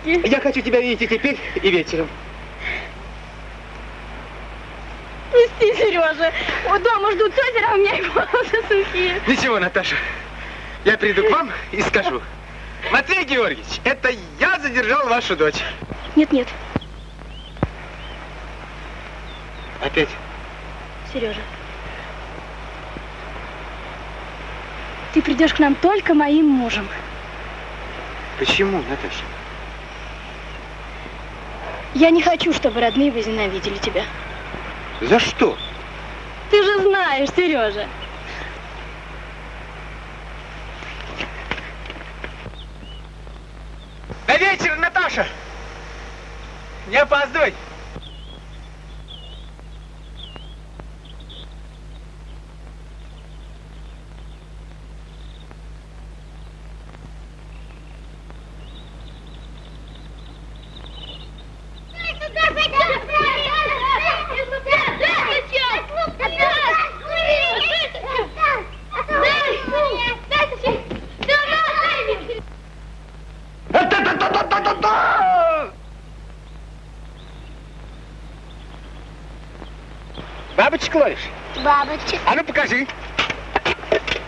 празднике. Я хочу тебя видеть и теперь, и вечером. Пусти, Сережа. У дома ждут тетя, а у меня и волосы сухие. Ничего, Наташа. Я приду к вам и скажу. Матвей Георгиевич, это я задержал вашу дочь. Нет, нет. Опять? Сережа. Ты придешь к нам только моим мужем. Почему, Наташа? Я не хочу, чтобы родные возненавидели тебя. За что? Ты же знаешь, Сережа. На вечер, Наташа! Не опаздывай! Ловишь? Бабочек. А ну покажи.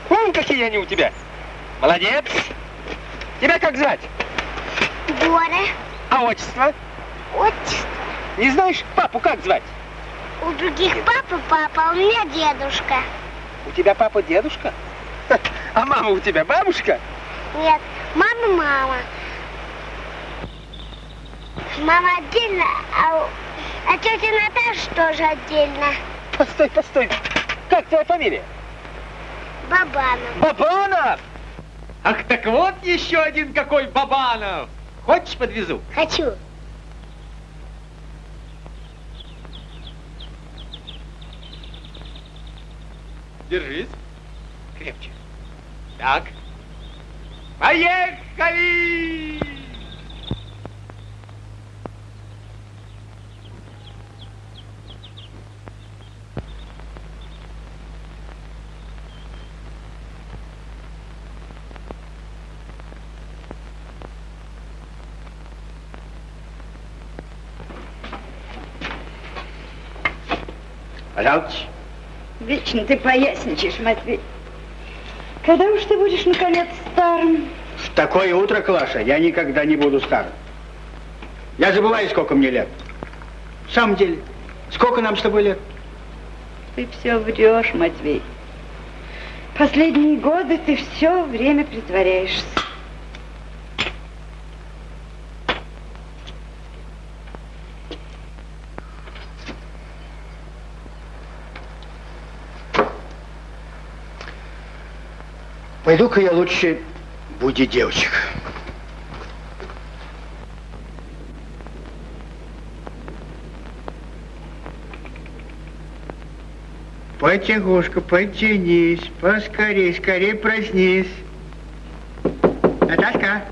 Вон какие они у тебя. Молодец. Тебя как звать? Боря. А отчество? Отчество. Не знаешь, папу как звать? У других папа папа, а у меня дедушка. У тебя папа дедушка? А мама у тебя бабушка? Нет, мама мама. Мама отдельно, а, а тетя Наташа тоже отдельно. Постой, постой. Как твоя фамилия? Бабанов. Бабанов! Ах, так вот еще один какой Бабанов. Хочешь, подвезу? Хочу. Держись. Крепче. Так. Поехали! Пожалуйста. Вечно ты поясничаешь, Матвей. Когда уж ты будешь, наконец, старым? В такое утро, Клаша, я никогда не буду старым. Я забываю, сколько мне лет. В самом деле, сколько нам с тобой лет? Ты все врешь, Матвей. Последние годы ты все время притворяешься. Пойду-ка я лучше буди девочек. Потягушка, потянись, поскорей, скорей проснись. Наташка.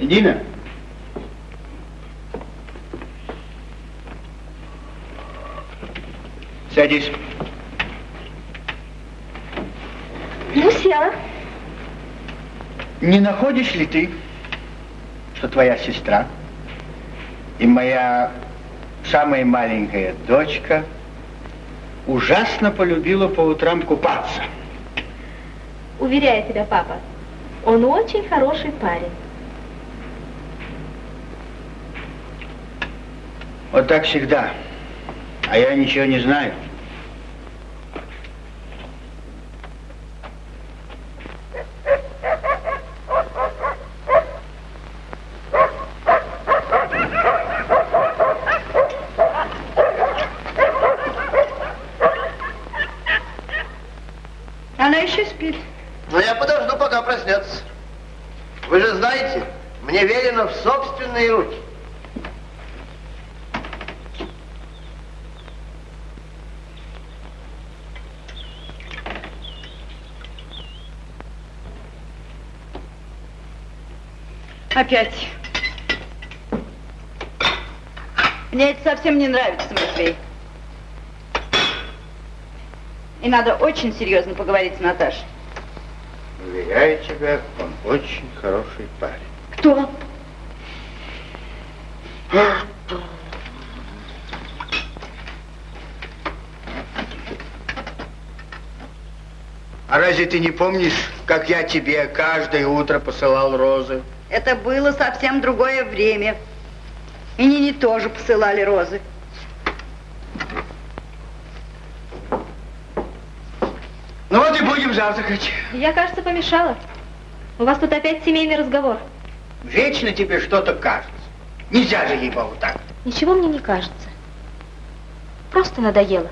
Дина. Садись. Села. Не находишь ли ты, что твоя сестра и моя самая маленькая дочка ужасно полюбила по утрам купаться? Уверяю тебя, папа, он очень хороший парень. Вот так всегда. А я ничего не знаю. Она еще спит. Но я подожду, пока проснется. Вы же знаете, мне верено в собственные руки. Опять. Мне это совсем не нравится, Матвей. И надо очень серьезно поговорить с Наташей. Уверяю тебя, он очень хороший парень. Кто? А разве ты не помнишь, как я тебе каждое утро посылал розы? Это было совсем другое время. И Нине тоже посылали розы. Ну вот и будем завтракать. Я, кажется, помешала. У вас тут опять семейный разговор. Вечно тебе что-то кажется. Нельзя же ей-богу так. Ничего мне не кажется. Просто надоело.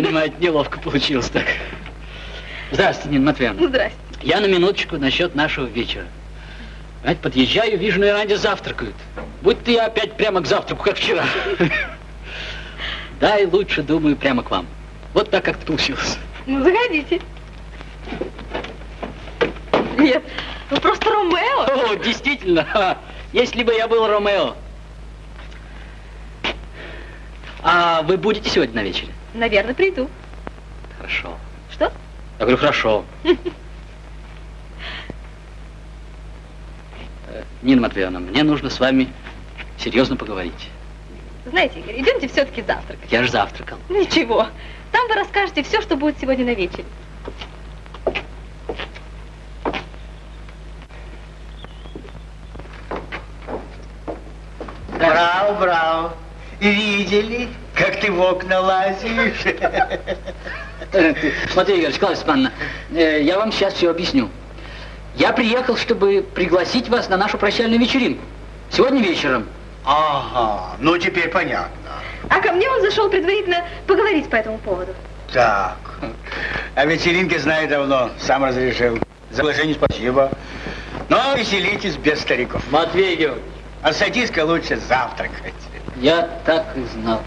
Понимаете, неловко получилось так. Здравствуйте, Нина Матвеевна. Здрасте. Я на минуточку насчет нашего вечера. Понимаете, подъезжаю, вижу, на веранде завтракают. Будь-то я опять прямо к завтраку, как вчера. Да, и лучше, думаю, прямо к вам. Вот так как-то получилось. Ну, заходите. Нет, вы просто Ромео. О, действительно, если бы я был Ромео. А вы будете сегодня на вечере? Наверное, приду. Хорошо. Что? Я говорю, хорошо. Э, Нина Матвеевна, мне нужно с вами серьезно поговорить. Знаете, Игорь, идемте все-таки завтракать. Я же завтракал. Ничего. Там вы расскажете все, что будет сегодня на вечере. Браво, браво. Видели, как ты в окна лазишь? Смотри, Игорь, Клавдия Степановна, э, я вам сейчас все объясню. Я приехал, чтобы пригласить вас на нашу прощальную вечеринку. Сегодня вечером. Ага, ну теперь понятно. А ко мне он зашел предварительно поговорить по этому поводу. Так, о вечеринке знаю давно, сам разрешил. За приглашение спасибо. Но веселитесь без стариков. Матвей Георгиевич, А садись-ка лучше завтракать. я так и знал.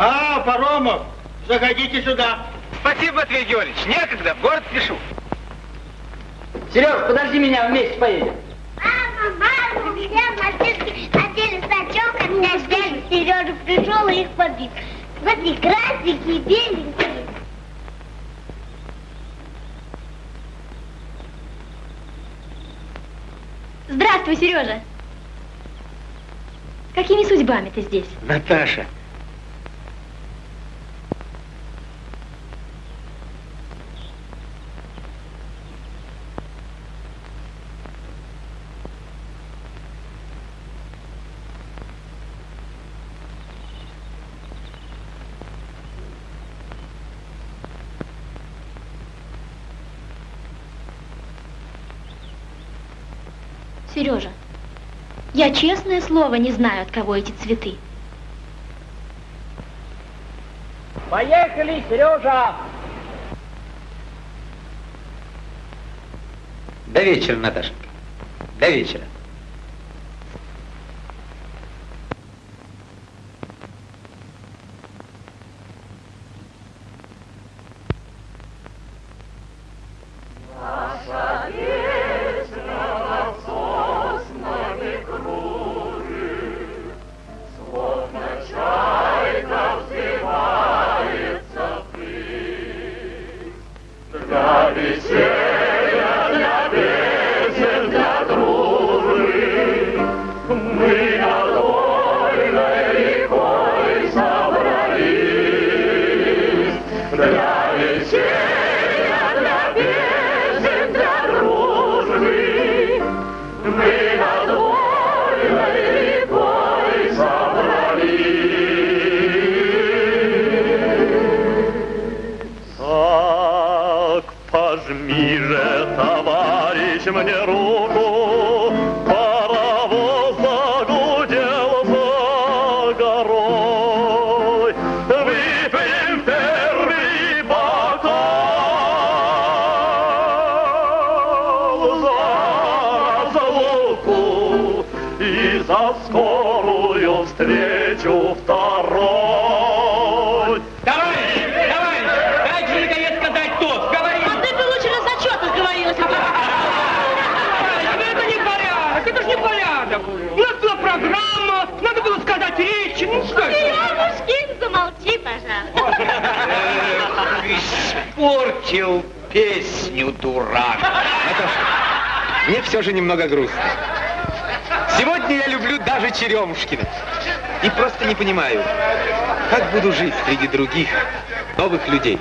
А, Паромов, заходите сюда. Спасибо, Матвей Георгиевич. Некогда, в город спешу. Сереж, подожди меня, вместе поедем. Мама, мама, у меня в машинке одели сачок, а меня взяли. Сережа пришел и их побил. Смотри, красненькие, беленькие. Здравствуй, Сережа. Какими судьбами ты здесь? Наташа. Сережа, я честное слово не знаю, от кого эти цветы. Поехали, Сережа! До вечера, Наташенька. До вечера. Так, пожми же, товарищ, мне руку, Испортил песню, дурак. Наташа, мне все же немного грустно. Сегодня я люблю даже Черемушкина. И просто не понимаю, как буду жить среди других новых людей.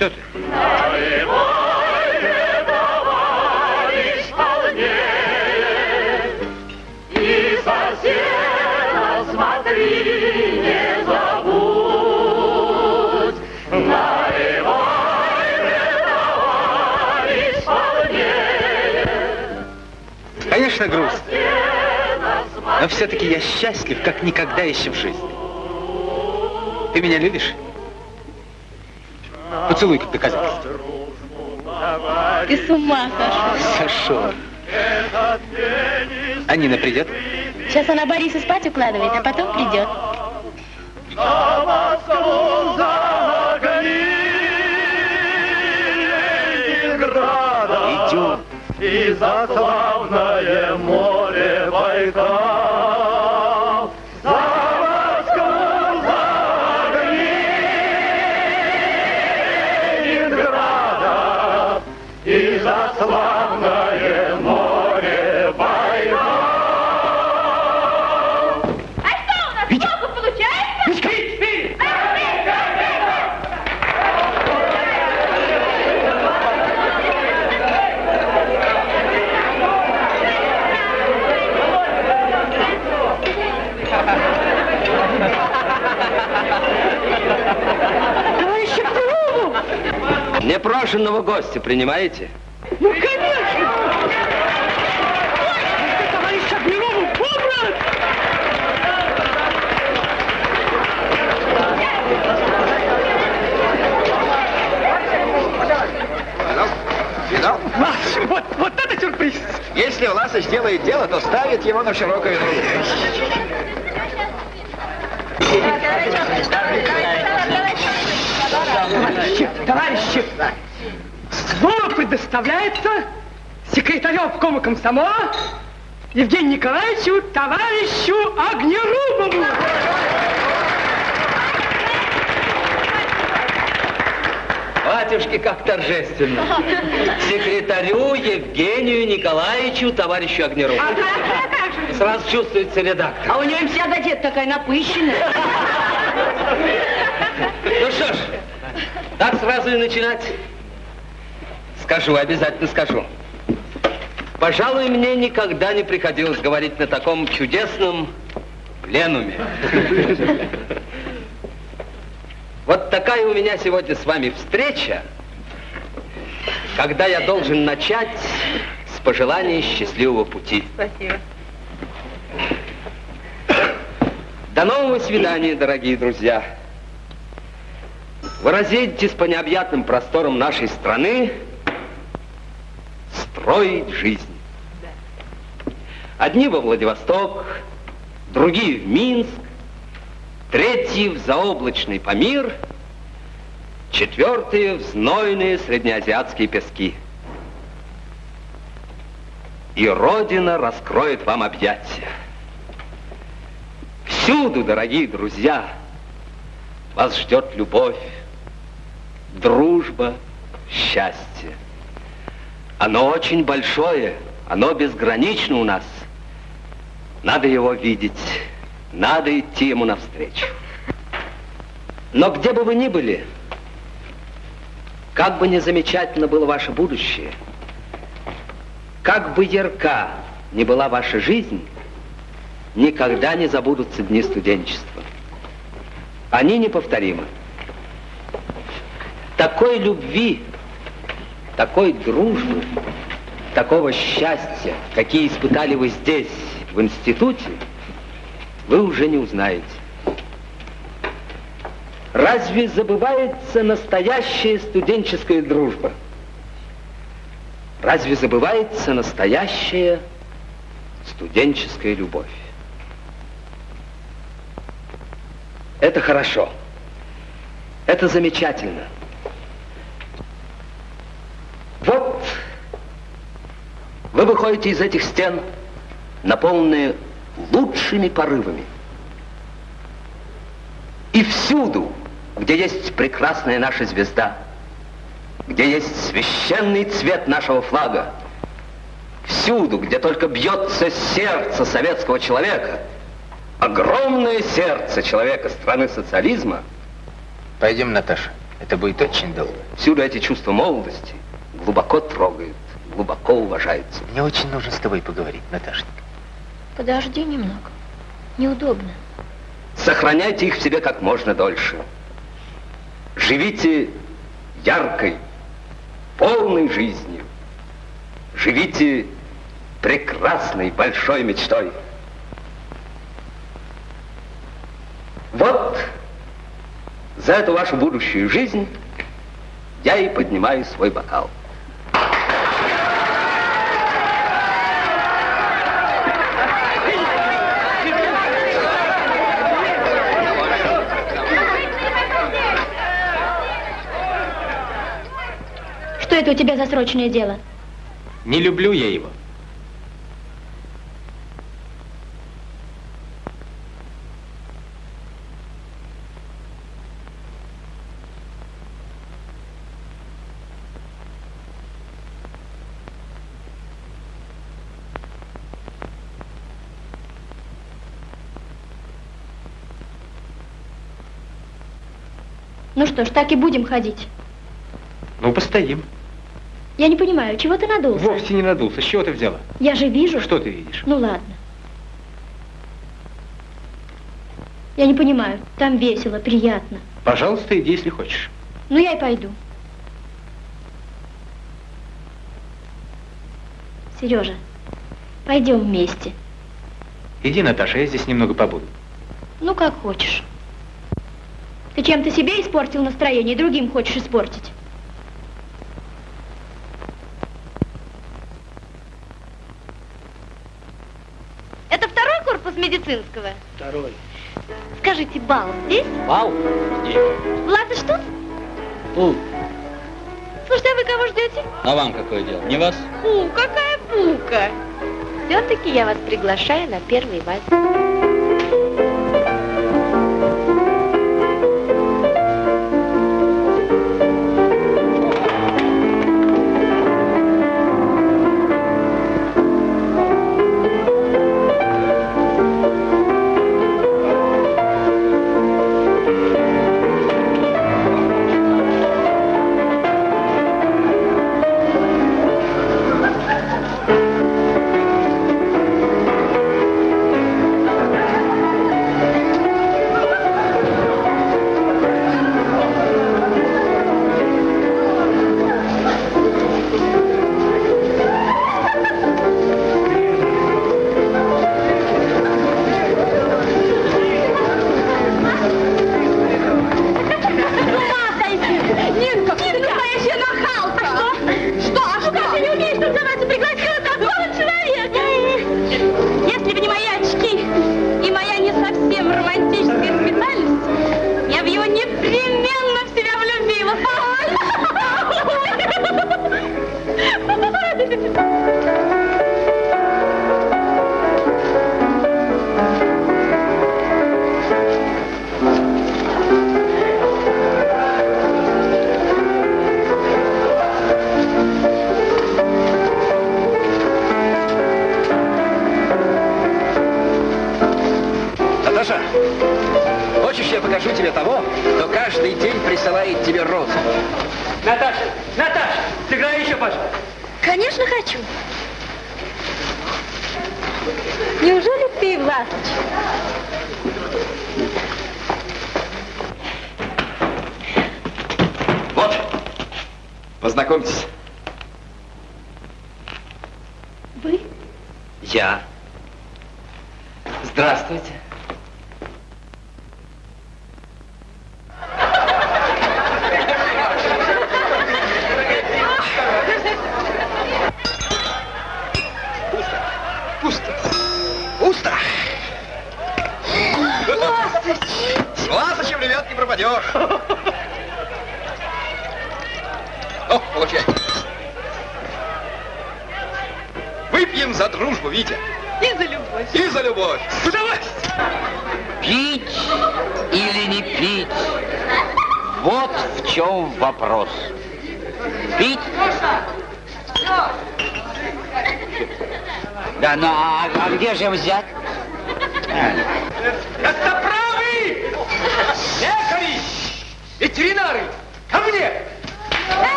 Что ты? Конечно, грустно. Но все-таки я счастлив, как никогда еще в жизни. Ты меня любишь? Поцелуй как доказательство. Ты с ума сошел. Сошел. А Нина придет? Сейчас она Бориса спать укладывает, а потом придет. Идем. И за славное Непрошенного гостя принимаете? Ну, конечно! Товарищ Огневому! Вась, вот, вот это сюрприз! Если Власович делает дело, то ставит его на широкую ногу. Товарищи, товарищи! Слово предоставляется секретарю обкома комсомола Евгению Николаевичу товарищу Огнерубову. Батюшки, как торжественно. Секретарю Евгению Николаевичу, товарищу Огнерову. Сразу чувствуется редактор. А у нее вся газета такая напыщенная. Ну что ж, так сразу и начинать. Скажу, обязательно скажу. Пожалуй, мне никогда не приходилось говорить на таком чудесном пленуме. Вот такая у меня сегодня с вами встреча, когда я должен начать с пожелания счастливого пути. Спасибо. До нового свидания, дорогие друзья. Вы разъедетесь по необъятным просторам нашей страны строить жизнь. Одни во Владивосток, другие в Минск, третьи в заоблачный Памир, четвертые в знойные среднеазиатские пески. И Родина раскроет вам объятия. Всюду, дорогие друзья, вас ждет любовь, дружба, счастье. Оно очень большое, оно безгранично у нас. Надо его видеть, надо идти ему навстречу. Но где бы вы ни были, как бы ни замечательно было ваше будущее, как бы ярка ни была ваша жизнь, никогда не забудутся дни студенчества. Они неповторимы. Такой любви, такой дружбы Такого счастья, какие испытали вы здесь, в институте, вы уже не узнаете. Разве забывается настоящая студенческая дружба? Разве забывается настоящая студенческая любовь? Это хорошо. Это замечательно. Вот вы выходите из этих стен, наполненные лучшими порывами. И всюду, где есть прекрасная наша звезда, где есть священный цвет нашего флага, всюду, где только бьется сердце советского человека, огромное сердце человека страны социализма. Пойдем, Наташа. Это будет очень долго. Всюду эти чувства молодости глубоко трогают, глубоко уважаются. Мне очень нужно с тобой поговорить, Наташенька. Подожди немного. Неудобно. Сохраняйте их в себе как можно дольше. Живите яркой, полной жизнью. Живите прекрасной, большой мечтой. Вот за эту вашу будущую жизнь я и поднимаю свой бокал. Это у тебя за срочное дело? Не люблю я его. Ну что ж, так и будем ходить. Ну, постоим. Я не понимаю, чего ты надулся? Вовсе не надулся. С чего ты взяла? Я же вижу. Что ты видишь? Ну ладно. Я не понимаю, там весело, приятно. Пожалуйста, иди, если хочешь. Ну я и пойду. Сережа, пойдем вместе. Иди, Наташа, я здесь немного побуду. Ну, как хочешь. Ты чем-то себе испортил настроение, другим хочешь испортить. Это второй корпус медицинского? Второй. Скажите, бал здесь? Бал? Здесь. Влад, что? Фу, Слушайте, а вы кого ждете? а вам какое дело? Не вас? Фу, какая фука! Все-таки я вас приглашаю на первый вальс.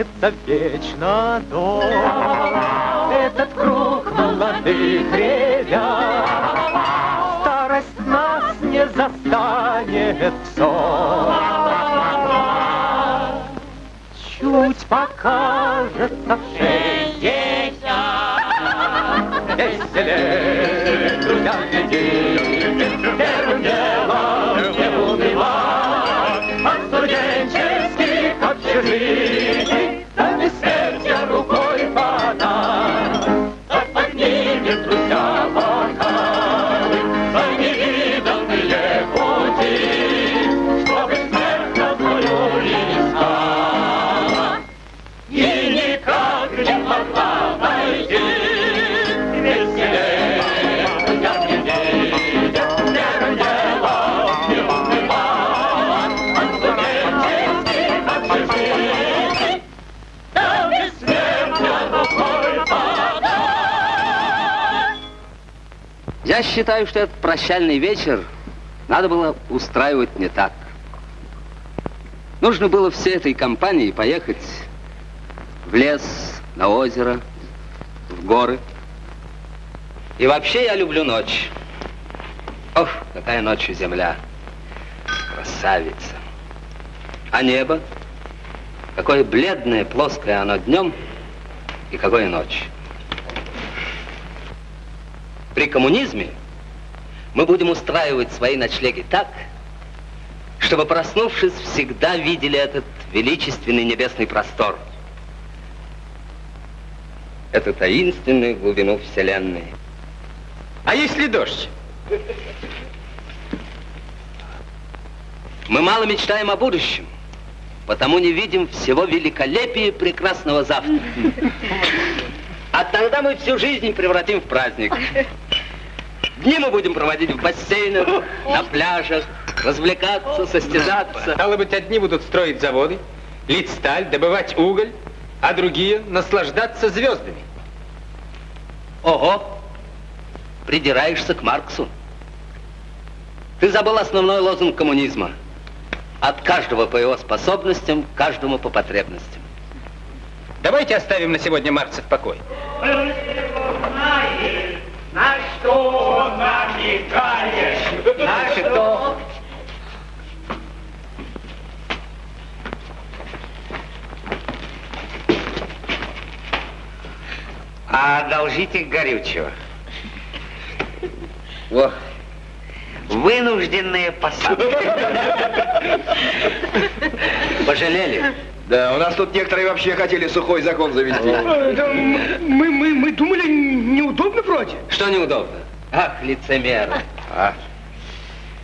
Останется вечно дом, Этот круг молодых ребят. Старость нас не застанет в сон. Чуть покажется шестьдесят. Веселее, друзья, глядите, Первым делом не унывай, студенческих Я считаю, что этот прощальный вечер надо было устраивать не так. Нужно было всей этой компании поехать в лес, на озеро, в горы. И вообще я люблю ночь. Ох, какая ночью земля. Красавица. А небо? Какое бледное, плоское оно днем и какое ночью. При коммунизме мы будем устраивать свои ночлеги так, чтобы, проснувшись, всегда видели этот величественный небесный простор. Эту таинственную глубину Вселенной. А если дождь? Мы мало мечтаем о будущем, потому не видим всего великолепия прекрасного завтра. А тогда мы всю жизнь превратим в праздник. Дни мы будем проводить в бассейнах, на пляжах, развлекаться, состязаться. Стало быть, одни будут строить заводы, лить сталь, добывать уголь, а другие наслаждаться звездами. Ого, придираешься к Марксу. Ты забыл основной лозунг коммунизма. От каждого по его способностям, каждому по потребностям. Давайте оставим на сегодня Маркса в покое. На что намекаешь? На что? А одолжите горючего. Во. Вынужденные посадки. Пожалели? Да, у нас тут некоторые вообще хотели сухой закон завести. Мы, мы, мы думали, неудобно вроде. Что неудобно? Ах, лицемеры. А?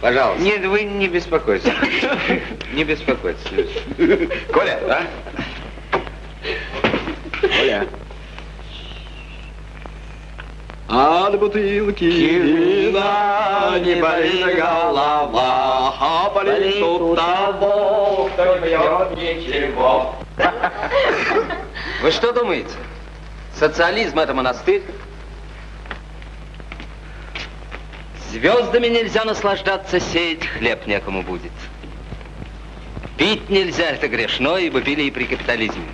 Пожалуйста. Нет, вы не беспокойтесь. Не беспокойтесь. Коля, а? Оля. От бутылки вина не болит голова, а болит у того, кто не пьет ничего. Вы что думаете? Социализм это монастырь? Звездами нельзя наслаждаться, сеять хлеб некому будет. Пить нельзя, это грешно, ибо пили и при капитализме.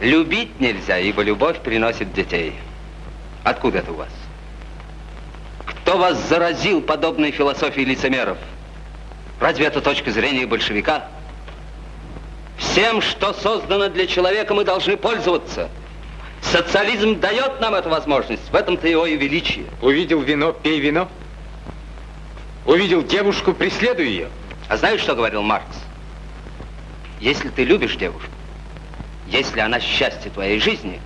Любить нельзя, ибо любовь приносит детей. Откуда это у вас? Кто вас заразил подобной философией лицемеров? Разве это точка зрения большевика? Всем, что создано для человека, мы должны пользоваться. Социализм дает нам эту возможность. В этом-то его и величие. Увидел вино, пей вино. Увидел девушку, преследуй ее. А знаешь, что говорил Маркс? Если ты любишь девушку, если она счастье твоей жизни,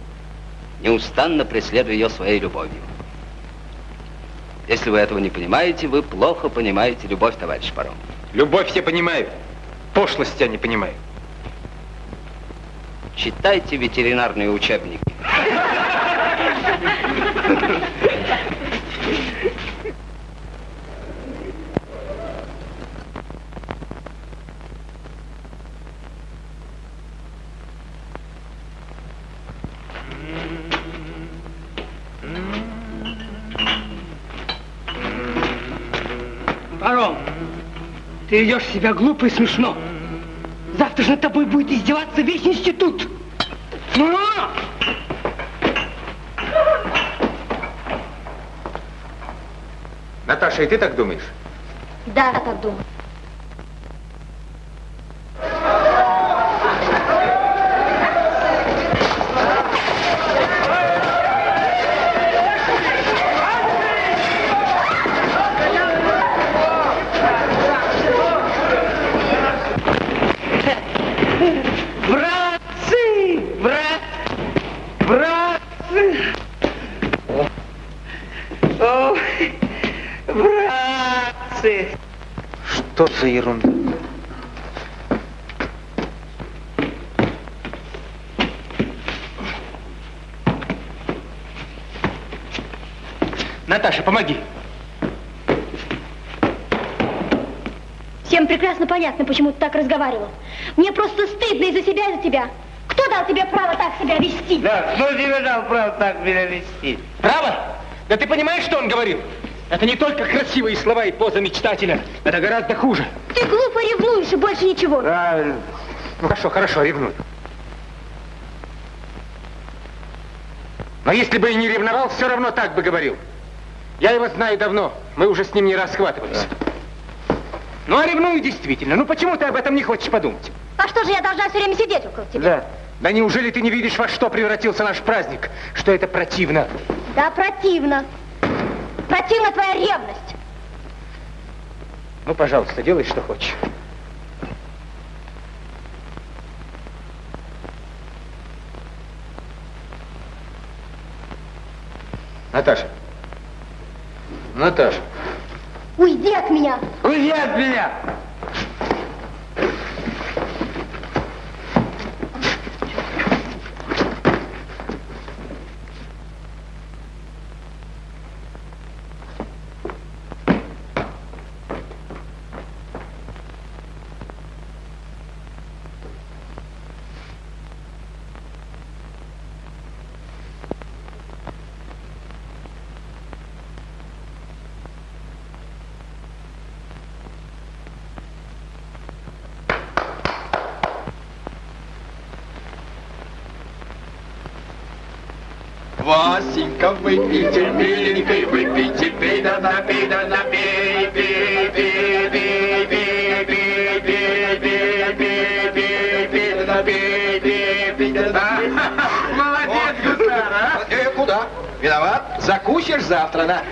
неустанно преследуй ее своей любовью. Если вы этого не понимаете, вы плохо понимаете любовь, товарищ Паром. Любовь все понимают. Пошлость я не понимаю. Читайте ветеринарные учебники. ты ведешь себя глупо и смешно. Завтра же над тобой будет издеваться весь институт. Ну! Наташа, и ты так думаешь? Да, я так думаю. Братцы! Брат! Братцы! О, братцы! Что за ерунда? Наташа, помоги. Всем прекрасно понятно, почему ты так разговаривал. Мне просто стыдно из-за себя и за тебя. Кто дал тебе право так себя вести? Да, кто тебе дал право так меня вести? Право? Да ты понимаешь, что он говорил? Это не только красивые слова и поза мечтателя. Это гораздо хуже. Ты глупо ревнуешь и больше ничего. Правильно. Ну хорошо, хорошо, ревную. Но если бы и не ревновал, все равно так бы говорил. Я его знаю давно. Мы уже с ним не расхватывались. Ну, а ревную действительно. Ну, почему ты об этом не хочешь подумать? А что же я должна все время сидеть около тебя? Да. Да неужели ты не видишь, во что превратился наш праздник? Что это противно? Да, противно. Противна твоя ревность. Ну, пожалуйста, делай, что хочешь. Наташа. Наташа. Уйди от меня. Уйди от меня! Васенька, выпейте, миленькой, выпейте, пей да напей, да напей, пей, пей, пей, пей, пей, пей, пей, пей, пей, пей, да напей, пей, пей, да напей. Молодец, гусар, а? Э, куда? Виноват? Закусишь завтра, на.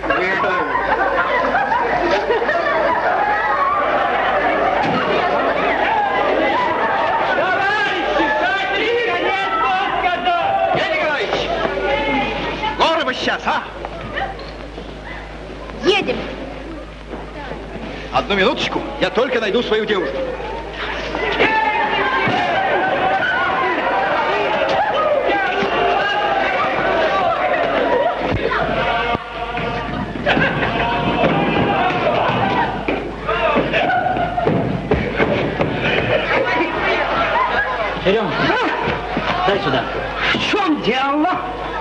Одну минуточку, я только найду свою девушку. Серега, дай сюда. В чем дело?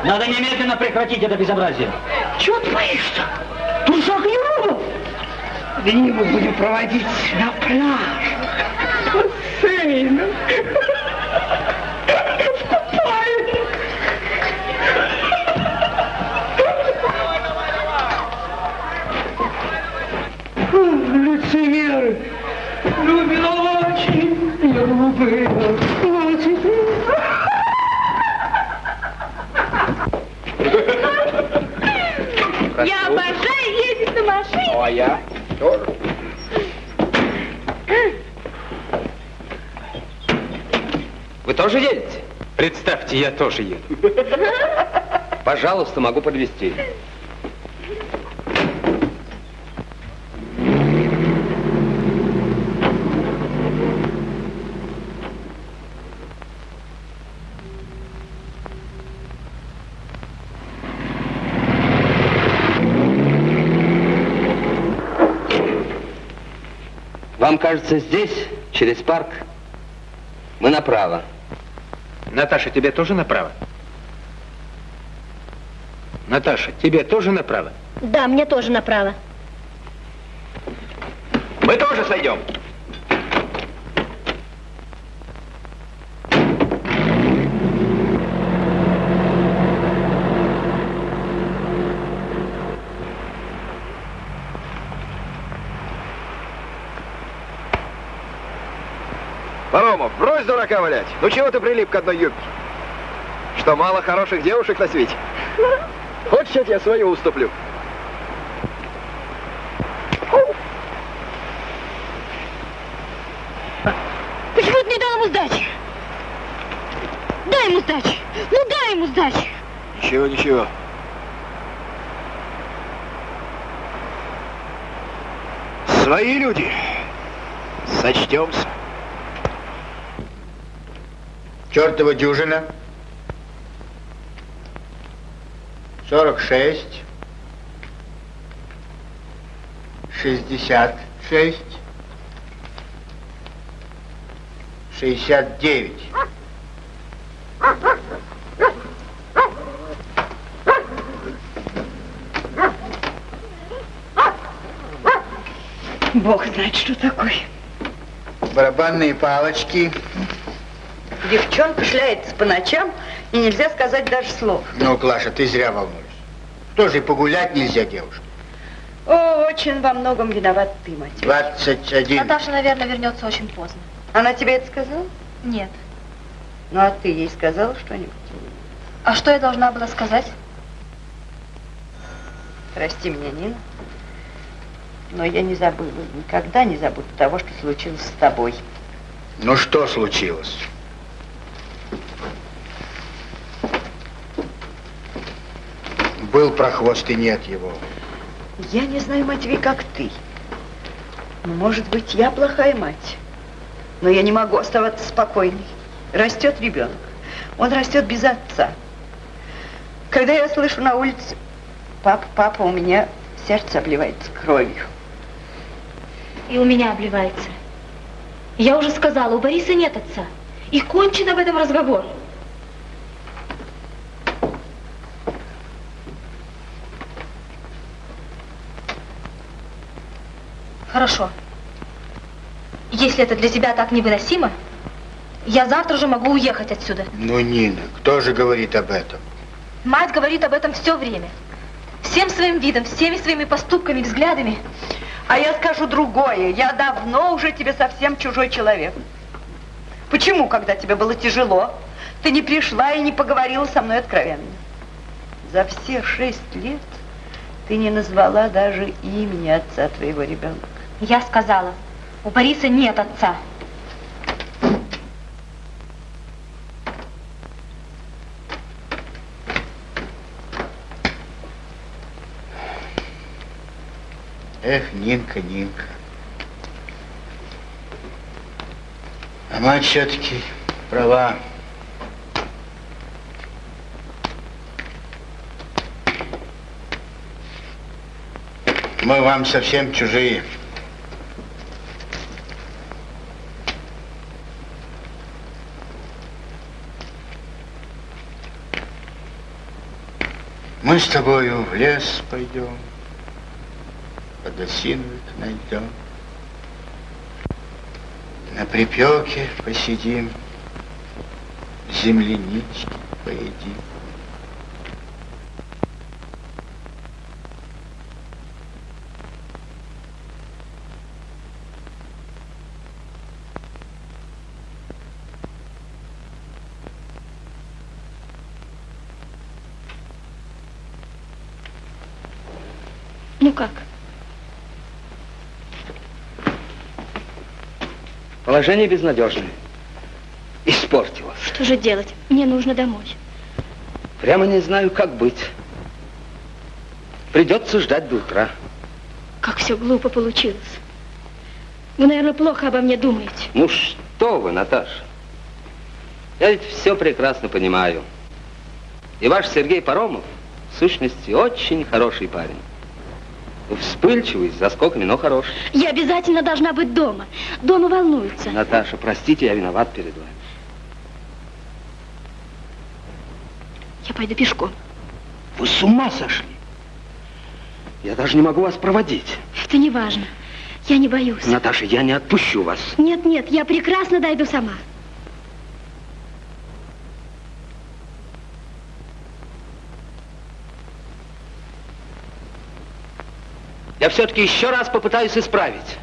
Надо немедленно прекратить это безобразие. Дни мы будем проводить на пляж. Сын. В купальне. Лицемеры. Любит очень. Очень. Я обожаю ездить на машине. Ну, а я тоже. Вы тоже едете? Представьте, я тоже еду. Пожалуйста, могу подвести. Вам кажется, здесь, через парк, мы направо. Наташа, тебе тоже направо? Наташа, тебе тоже направо? Да, мне тоже направо. Мы тоже сойдем. Паромов, брось дурака валять. Ну чего ты прилип к одной юбке? Что, мало хороших девушек на свете? Хочешь, я тебе свою уступлю? Почему ты не дал ему сдачи? Дай ему сдачи. Ну дай ему сдачи. Ничего, ничего. Свои люди. Сочтемся. Чертова дюжина. 46. 66. 69. Бог знает, что такое. Барабанные палочки. Девчонка шляется по ночам, и нельзя сказать даже слов. Ну, Клаша, ты зря волнуешься. Тоже и погулять нельзя, девушка. О, очень во многом виноват ты, мать. 21. Наташа, наверное, вернется очень поздно. Она тебе это сказала? Нет. Ну, а ты ей сказала что-нибудь? А что я должна была сказать? Прости меня, Нина. Но я не забыла, никогда не забуду того, что случилось с тобой. Ну, что случилось? Был прохвост и нет его. Я не знаю, Матвей, как ты. Но, может быть, я плохая мать. Но я не могу оставаться спокойной. Растет ребенок. Он растет без отца. Когда я слышу на улице, папа, папа, у меня сердце обливается кровью. И у меня обливается. Я уже сказала, у Бориса нет отца. И кончен об этом разговор. Хорошо. Если это для тебя так невыносимо, я завтра же могу уехать отсюда. Ну, Нина, кто же говорит об этом? Мать говорит об этом все время. Всем своим видом, всеми своими поступками, взглядами. А я скажу другое. Я давно уже тебе совсем чужой человек. Почему, когда тебе было тяжело, ты не пришла и не поговорила со мной откровенно? За все шесть лет ты не назвала даже имени отца твоего ребенка. Я сказала, у Бориса нет отца. Эх, Нинка, Нинка. А мать все-таки права. Мы вам совсем чужие. Мы с тобою в лес пойдем, подосиновик найдем. На припеке посидим, землянички поедим. Ну как? Положение безнадежное. Испортилось. Что же делать? Мне нужно домой. Прямо не знаю, как быть. Придется ждать до утра. Как все глупо получилось. Вы, наверное, плохо обо мне думаете. Ну что вы, Наташа? Я ведь все прекрасно понимаю. И ваш Сергей Паромов, в сущности, очень хороший парень. Вспыльчивый, с заскоками, но хороший. Я обязательно должна быть дома. Дома волнуются. Наташа, простите, я виноват перед вами. Я пойду пешком. Вы с ума сошли? Я даже не могу вас проводить. Это не важно. Я не боюсь. Наташа, я не отпущу вас. Нет, нет, я прекрасно дойду сама. Я все-таки еще раз попытаюсь исправить.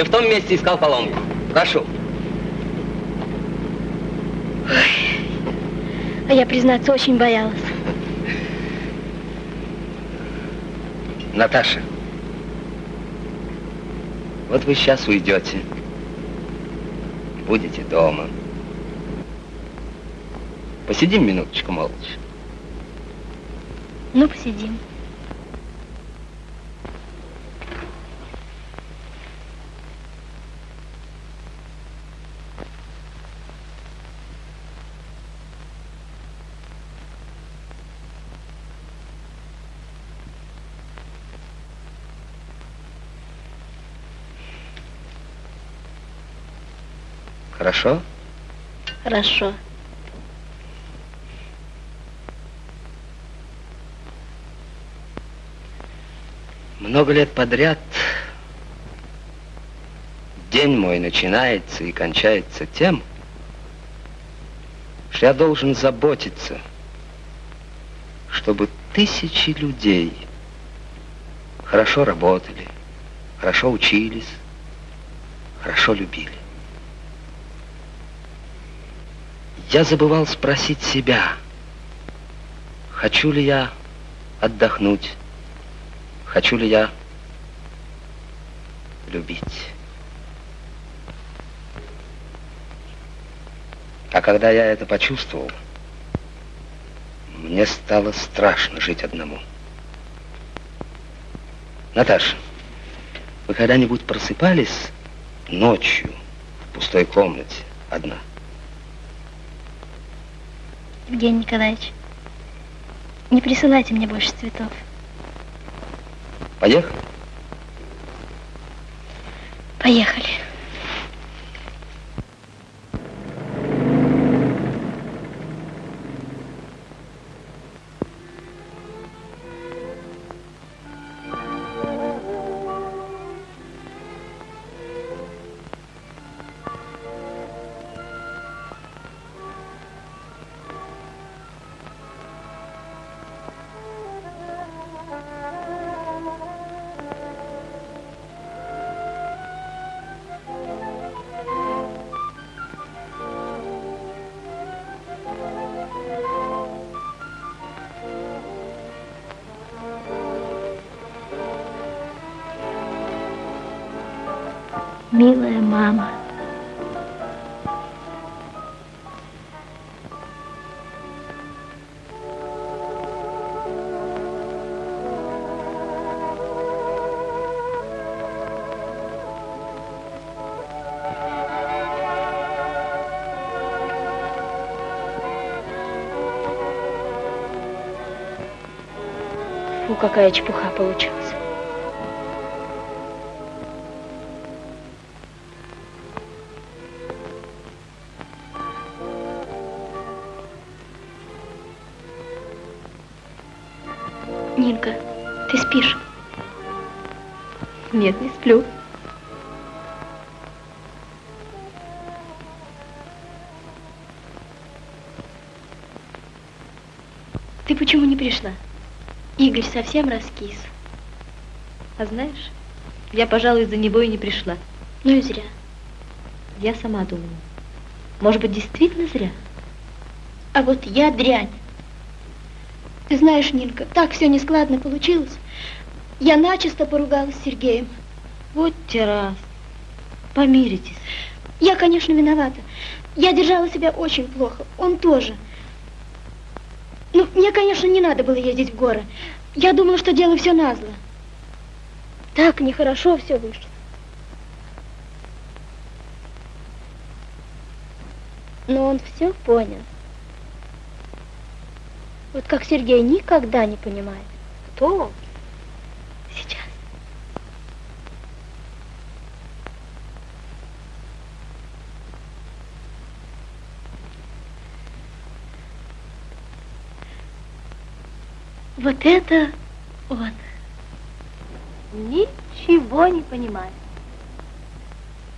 Не в том месте искал поломку. Прошу. А я, признаться, очень боялась. Наташа, вот вы сейчас уйдете. Будете дома. Посидим минуточку молча. Ну, посидим. Хорошо? Хорошо. Много лет подряд день мой начинается и кончается тем, что я должен заботиться, чтобы тысячи людей хорошо работали, хорошо учились, хорошо любили. Я забывал спросить себя, хочу ли я отдохнуть, хочу ли я любить. А когда я это почувствовал, мне стало страшно жить одному. Наташа, вы когда-нибудь просыпались ночью в пустой комнате одна? Евгений Николаевич, не присылайте мне больше цветов. Поехали. Поехали. Какая чепуха получилась. Игорь совсем раскис. А знаешь, я, пожалуй, из-за него и не пришла. Ну и зря. Я сама думаю. Может быть, действительно зря? А вот я дрянь. Ты знаешь, Нинка, так все нескладно получилось. Я начисто поругалась с Сергеем. Вот те раз. Помиритесь. Я, конечно, виновата. Я держала себя очень плохо. Он тоже. Ну, мне, конечно, не надо было ездить в горы. Я думала, что делаю все назло. Так нехорошо все вышло. Но он все понял. Вот как Сергей никогда не понимает. Кто он? Сейчас. Вот это он. Ничего не понимает.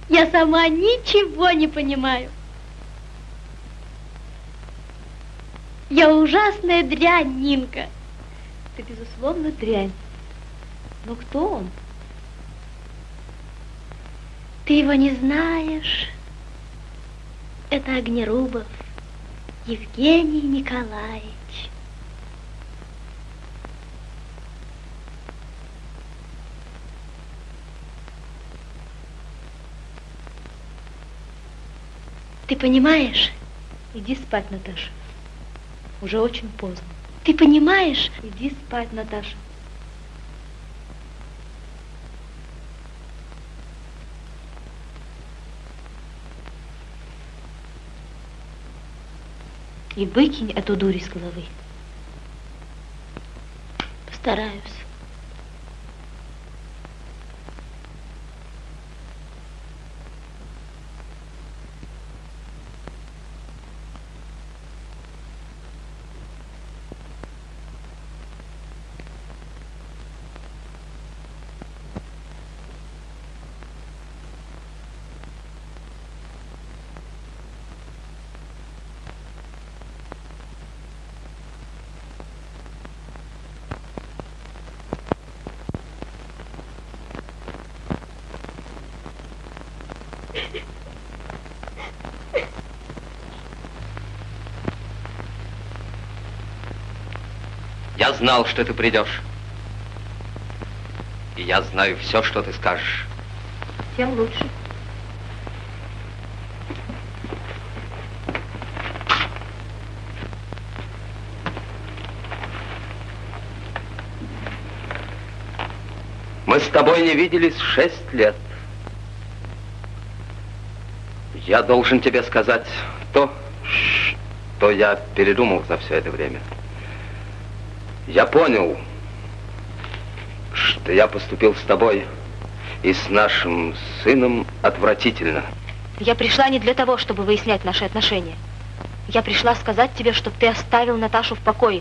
Я сама ничего не понимаю. Я ужасная дрянь, Нинка. Ты, безусловно, дрянь. Но кто он? Ты его не знаешь. Это Огнерубов Евгений Николаевич. Ты понимаешь? Иди спать, Наташа. Уже очень поздно. Ты понимаешь? Иди спать, Наташа. И выкинь эту дурь из головы. Постараюсь. Я знал, что ты придешь. И я знаю все, что ты скажешь. Тем лучше. Мы с тобой не виделись шесть лет. Я должен тебе сказать то, что я передумал за все это время. Я понял, что я поступил с тобой и с нашим сыном отвратительно. Я пришла не для того, чтобы выяснять наши отношения. Я пришла сказать тебе, чтобы ты оставил Наташу в покое.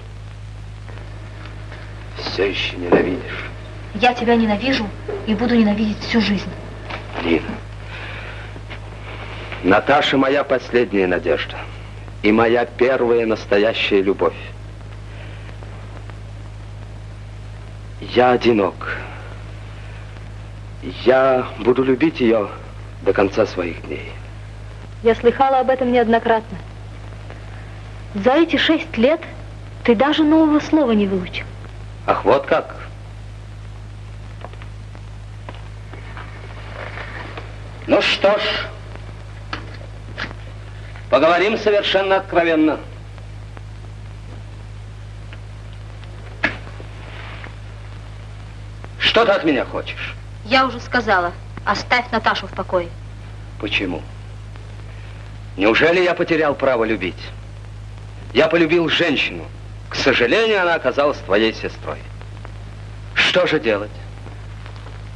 Все еще ненавидишь. Я тебя ненавижу и буду ненавидеть всю жизнь. Лина. Наташа моя последняя надежда. И моя первая настоящая любовь. Я одинок. Я буду любить ее до конца своих дней. Я слыхала об этом неоднократно. За эти шесть лет ты даже нового слова не выучил. Ах, вот как? Ну что ж, поговорим совершенно откровенно. Что ты от меня хочешь? Я уже сказала, оставь Наташу в покое. Почему? Неужели я потерял право любить? Я полюбил женщину. К сожалению, она оказалась твоей сестрой. Что же делать?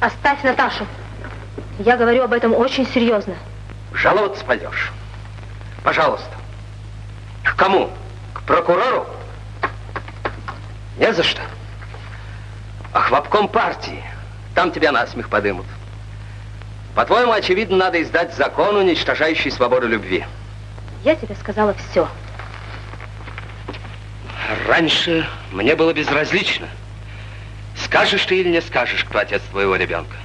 Оставь Наташу. Я говорю об этом очень серьезно. Жаловаться пойдешь? Пожалуйста. К кому? К прокурору? Не за что. Ах, в обком партии. Там тебя насмех подымут. По-твоему, очевидно, надо издать закон, уничтожающий свободу любви. Я тебе сказала все. Раньше мне было безразлично. Скажешь ты или не скажешь, кто отец твоего ребенка.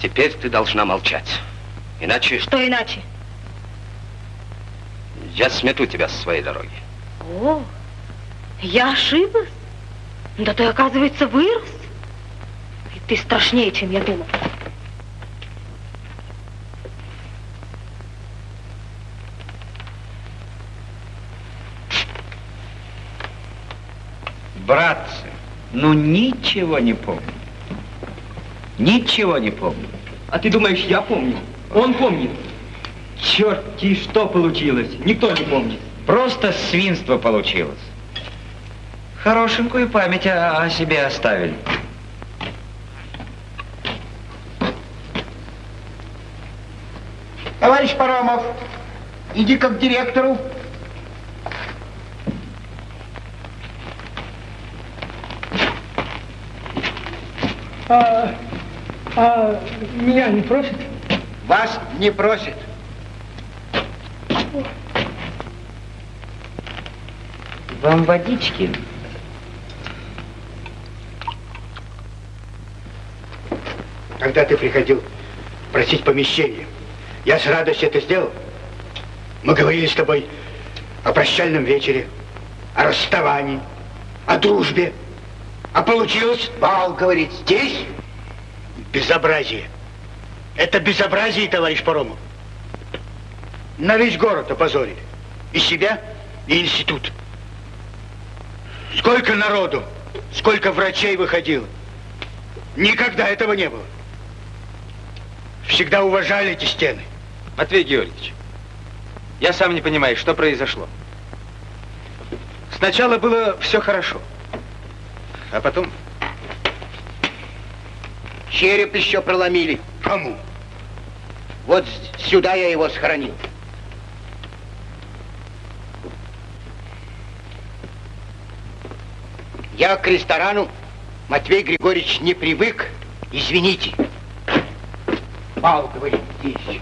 Теперь ты должна молчать. Иначе... Что иначе? Я смету тебя с своей дороги. О, я ошиблась? Да ты, оказывается, вырос. И ты страшнее, чем я думала. Братцы, ну ничего не помню. Ничего не помню. А ты думаешь, я помню? Он помнит. Черти, что получилось? Никто не помнит. Просто свинство получилось. Хорошенькую память о, о себе оставили. Товарищ Парамов, иди как к директору. А, а меня не просит? Вас не просит. Вам водички? Когда ты приходил просить помещение, я с радостью это сделал. Мы говорили с тобой о прощальном вечере, о расставании, о дружбе. А получилось... Бал, говорит, здесь? Безобразие. Это безобразие, товарищ Паромов. На весь город опозорили. И себя, и институт. Сколько народу, сколько врачей выходило. Никогда этого не было. Всегда уважали эти стены. Матвей Георгиевич, я сам не понимаю, что произошло. Сначала было все хорошо, а потом... Череп еще проломили. Кому? Вот сюда я его схоронил. Я к ресторану, Матвей Григорьевич, не привык. Извините. Бал, говорит, здесь.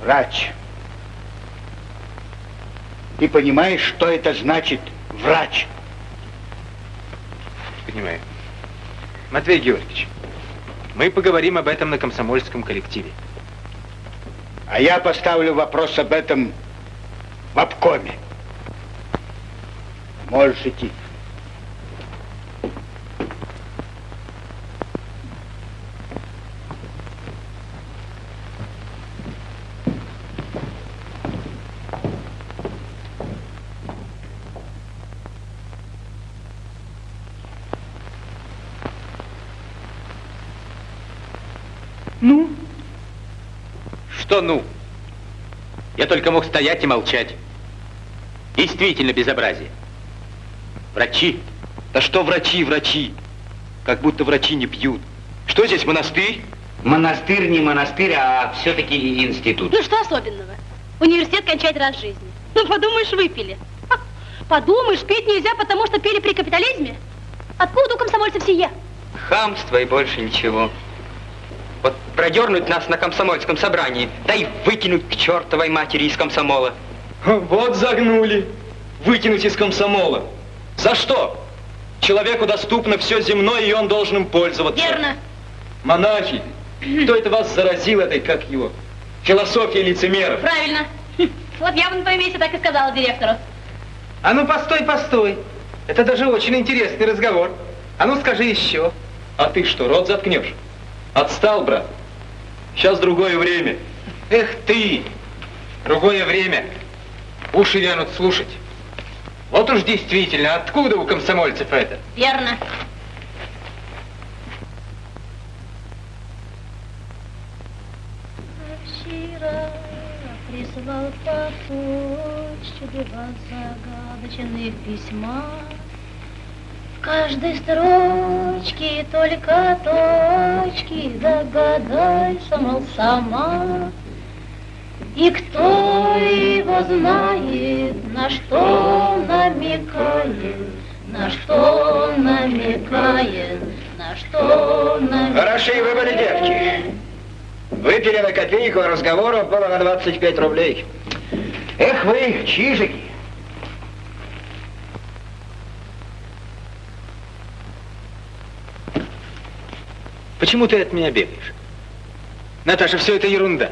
Врач. Ты понимаешь, что это значит врач? Понимаю. Матвей Георгиевич, мы поговорим об этом на комсомольском коллективе. А я поставлю вопрос об этом в обкоме. Можешь идти. Ну? Что ну? Я только мог стоять и молчать. Действительно безобразие. Врачи? Да что врачи, врачи? Как будто врачи не пьют. Что здесь, монастырь? Монастырь не монастырь, а все-таки институт. Ну что особенного? Университет кончать раз в жизни. Ну подумаешь, выпили. Ха, Подумаешь, пить нельзя, потому что пили при капитализме. Откуда у комсомольцев сие? Хамство и больше ничего. Вот продернуть нас на комсомольском собрании, да и выкинуть к чертовой матери из комсомола. Вот загнули. Выкинуть из комсомола. За что? Человеку доступно все земное, и он должен им пользоваться. Верно. Монахи, кто это вас заразил этой, как его, философией лицемеров? Правильно. Вот я бы на твоем месте так и сказала директору. А ну, постой, постой. Это даже очень интересный разговор. А ну, скажи еще. А ты что, рот заткнешь? Отстал, брат. Сейчас другое время. Эх ты! Другое время. Уши вянут слушать. Вот уж действительно, откуда у комсомольцев это? Верно. Вчера прислал по почте два загадочных письма. В каждой строчке только точки, догадайся, мол, сама. И кто его знает, на что намекает, на что намекает, на что намекает. Хороши вы были, девки. Выпили на копейку, а разговоров было на 25 рублей. Эх вы, чижики. Почему ты от меня бегаешь? Наташа, все это ерунда.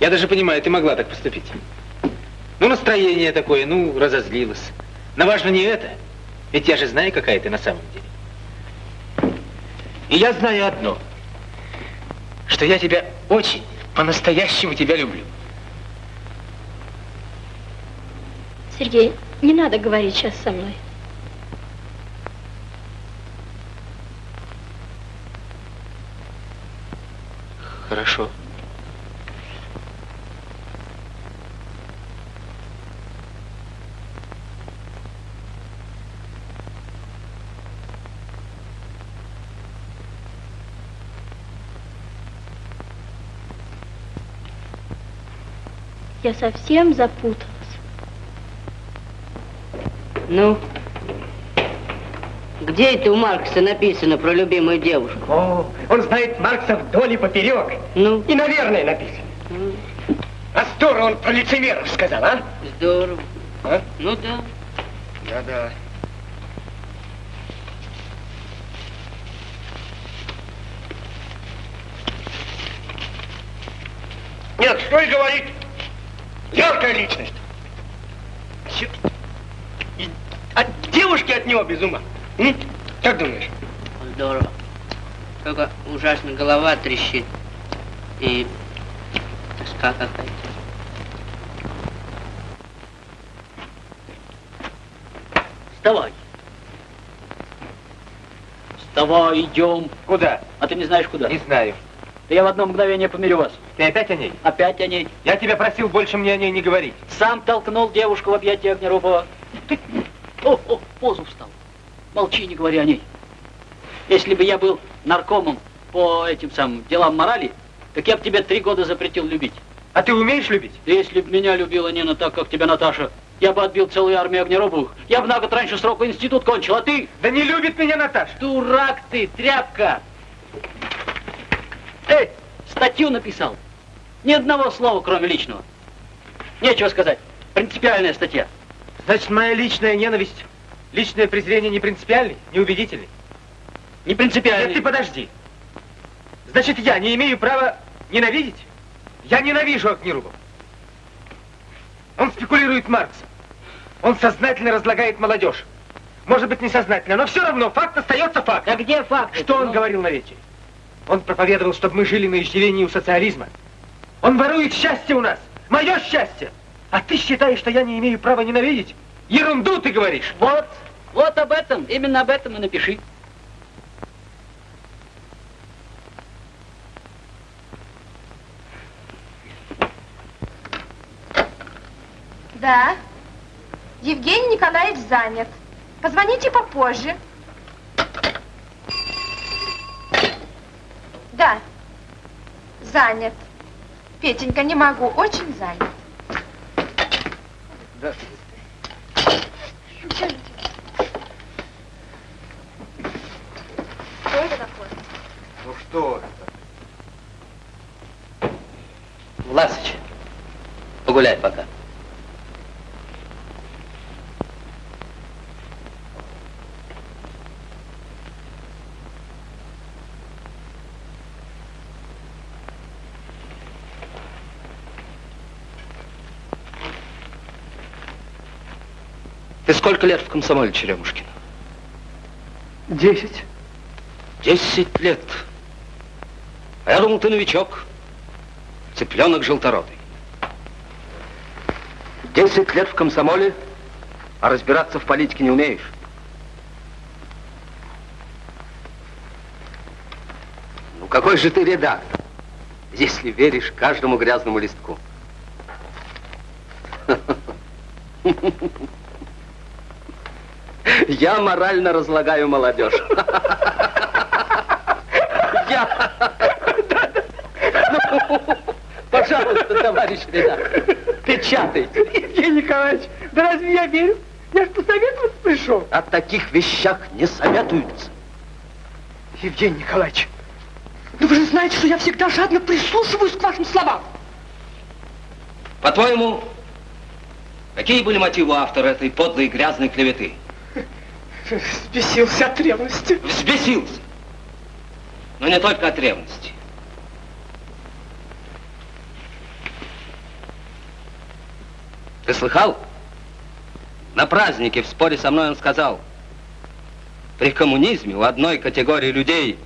Я даже понимаю, ты могла так поступить. Ну, настроение такое, ну, разозлилась. Но важно не это. Ведь я же знаю, какая ты на самом деле. И я знаю одно, что я тебя очень, по-настоящему тебя люблю. Сергей, не надо говорить сейчас со мной. Хорошо. Я совсем запуталась. Ну, где это у Маркса написано про любимую девушку? О, он знает Маркса вдоль и поперек. Ну? И, наверное, написано. А здорово он про лицемеров сказал, а? Здорово. А? Ну да. Да-да. Нет, что и говорит. Яркая личность. Чё- И от девушки от него без ума. М? Как думаешь? Здорово. Только ужасно голова трещит. И тоска какая-то. Вставай. Вставай, идем. Куда? А ты не знаешь куда? Не знаю. Да я в одно мгновение помирю вас. Ты опять о ней? Опять о ней. Я тебя просил больше мне о ней не говорить. Сам толкнул девушку в объятия Огнерупова. Ты... О, о, позу встал. Молчи, не говори о ней. Если бы я был наркомом по этим самым делам морали, так я бы тебе три года запретил любить. А ты умеешь любить? Если бы меня любила Нина так, как тебя Наташа, я бы отбил целую армию Огнеробовых. Я бы на год раньше срока институт кончил, а ты? Да не любит меня Наташа. Дурак ты, тряпка. Эй, статью написал. Ни одного слова, кроме личного. Нечего сказать. Принципиальная статья. Значит, моя личная ненависть, личное презрение не принципиальный, не убедительный? Не принципиальный. Нет, ты подожди. Значит, я не имею права ненавидеть? Я ненавижу Огнерубов. Он спекулирует Марксом. Он сознательно разлагает молодежь. Может быть, несознательно, но все равно факт остается фактом. А где факт? Что он говорил на вечере? Он проповедовал, чтобы мы жили на иждивении у социализма. Он ворует счастье у нас. Мое счастье. А ты считаешь, что я не имею права ненавидеть? Ерунду ты говоришь. Вот, вот об этом, именно об этом и напиши. Да. Евгений Николаевич занят. Позвоните попозже. Да, занят. Петенька, не могу, очень занят. Здравствуйте. Что это такое? Ну что это? Власыч, погуляй пока. Ты сколько лет в комсомоле, Черемушкин? Десять. Десять лет. А я думал, ты новичок. Цыпленок желторотый. Десять лет в комсомоле, а разбираться в политике не умеешь. Ну какой же ты редактор, если веришь каждому грязному листку? Я морально разлагаю молодежь. Я... Ну, пожалуйста, товарищ редактор, печатайте. Евгений Николаевич, да разве я верю? Я ж посоветоваться пришел. О таких вещах не советуются. Евгений Николаевич, ну вы же знаете, что я всегда жадно прислушиваюсь к вашим словам. По-твоему, какие были мотивы автора этой подлой и грязной клеветы? Взбесился от ревности. Взбесился. Но не только от ревности. Ты слыхал? На празднике в споре со мной он сказал, при коммунизме у одной категории людей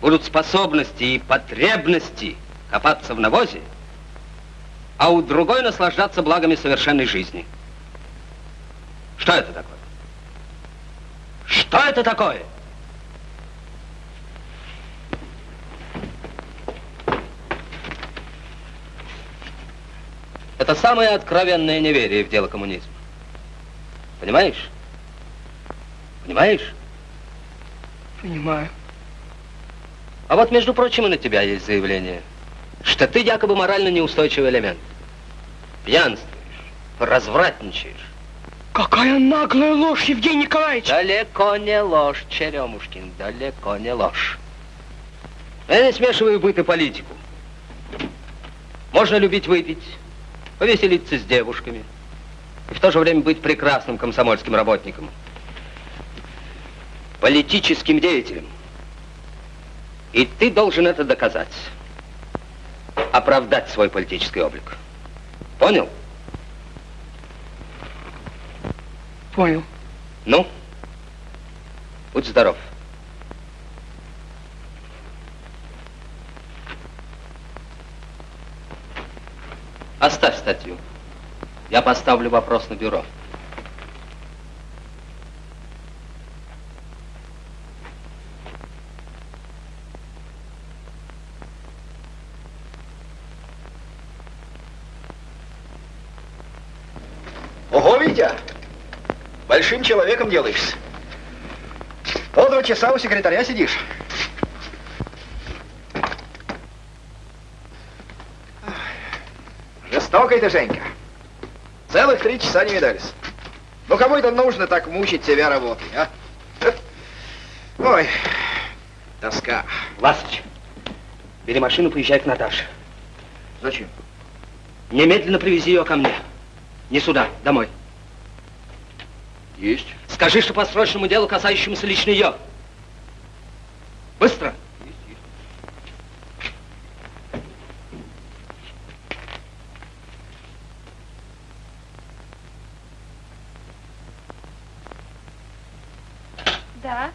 будут способности и потребности копаться в навозе, а у другой наслаждаться благами совершенной жизни. Что это такое? Что это такое? Это самое откровенное неверие в дело коммунизма. Понимаешь? Понимаешь? Понимаю. А вот, между прочим, и на тебя есть заявление, что ты якобы морально неустойчивый элемент. Пьянствуешь, развратничаешь. Какая наглая ложь, Евгений Николаевич! Далеко не ложь, Черемушкин, далеко не ложь. Я не смешиваю быт и политику. Можно любить выпить, повеселиться с девушками, и в то же время быть прекрасным комсомольским работником, политическим деятелем. И ты должен это доказать, оправдать свой политический облик. Понял? Понял. Ну, будь здоров. Оставь статью. Я поставлю вопрос на бюро. Ого, Витя! Большим человеком делаешься. Полтора часа у секретаря сидишь. Жестокая ты, Женька. Целых три часа не видались. Ну, кому это нужно так мучить себя работой, а? Ой, тоска. Васыч, бери машину, поезжай к Наташе. Зачем? Немедленно привези ее ко мне. Не сюда, домой. Есть. Скажи, что по срочному делу, касающемуся лично ее. Быстро. Да.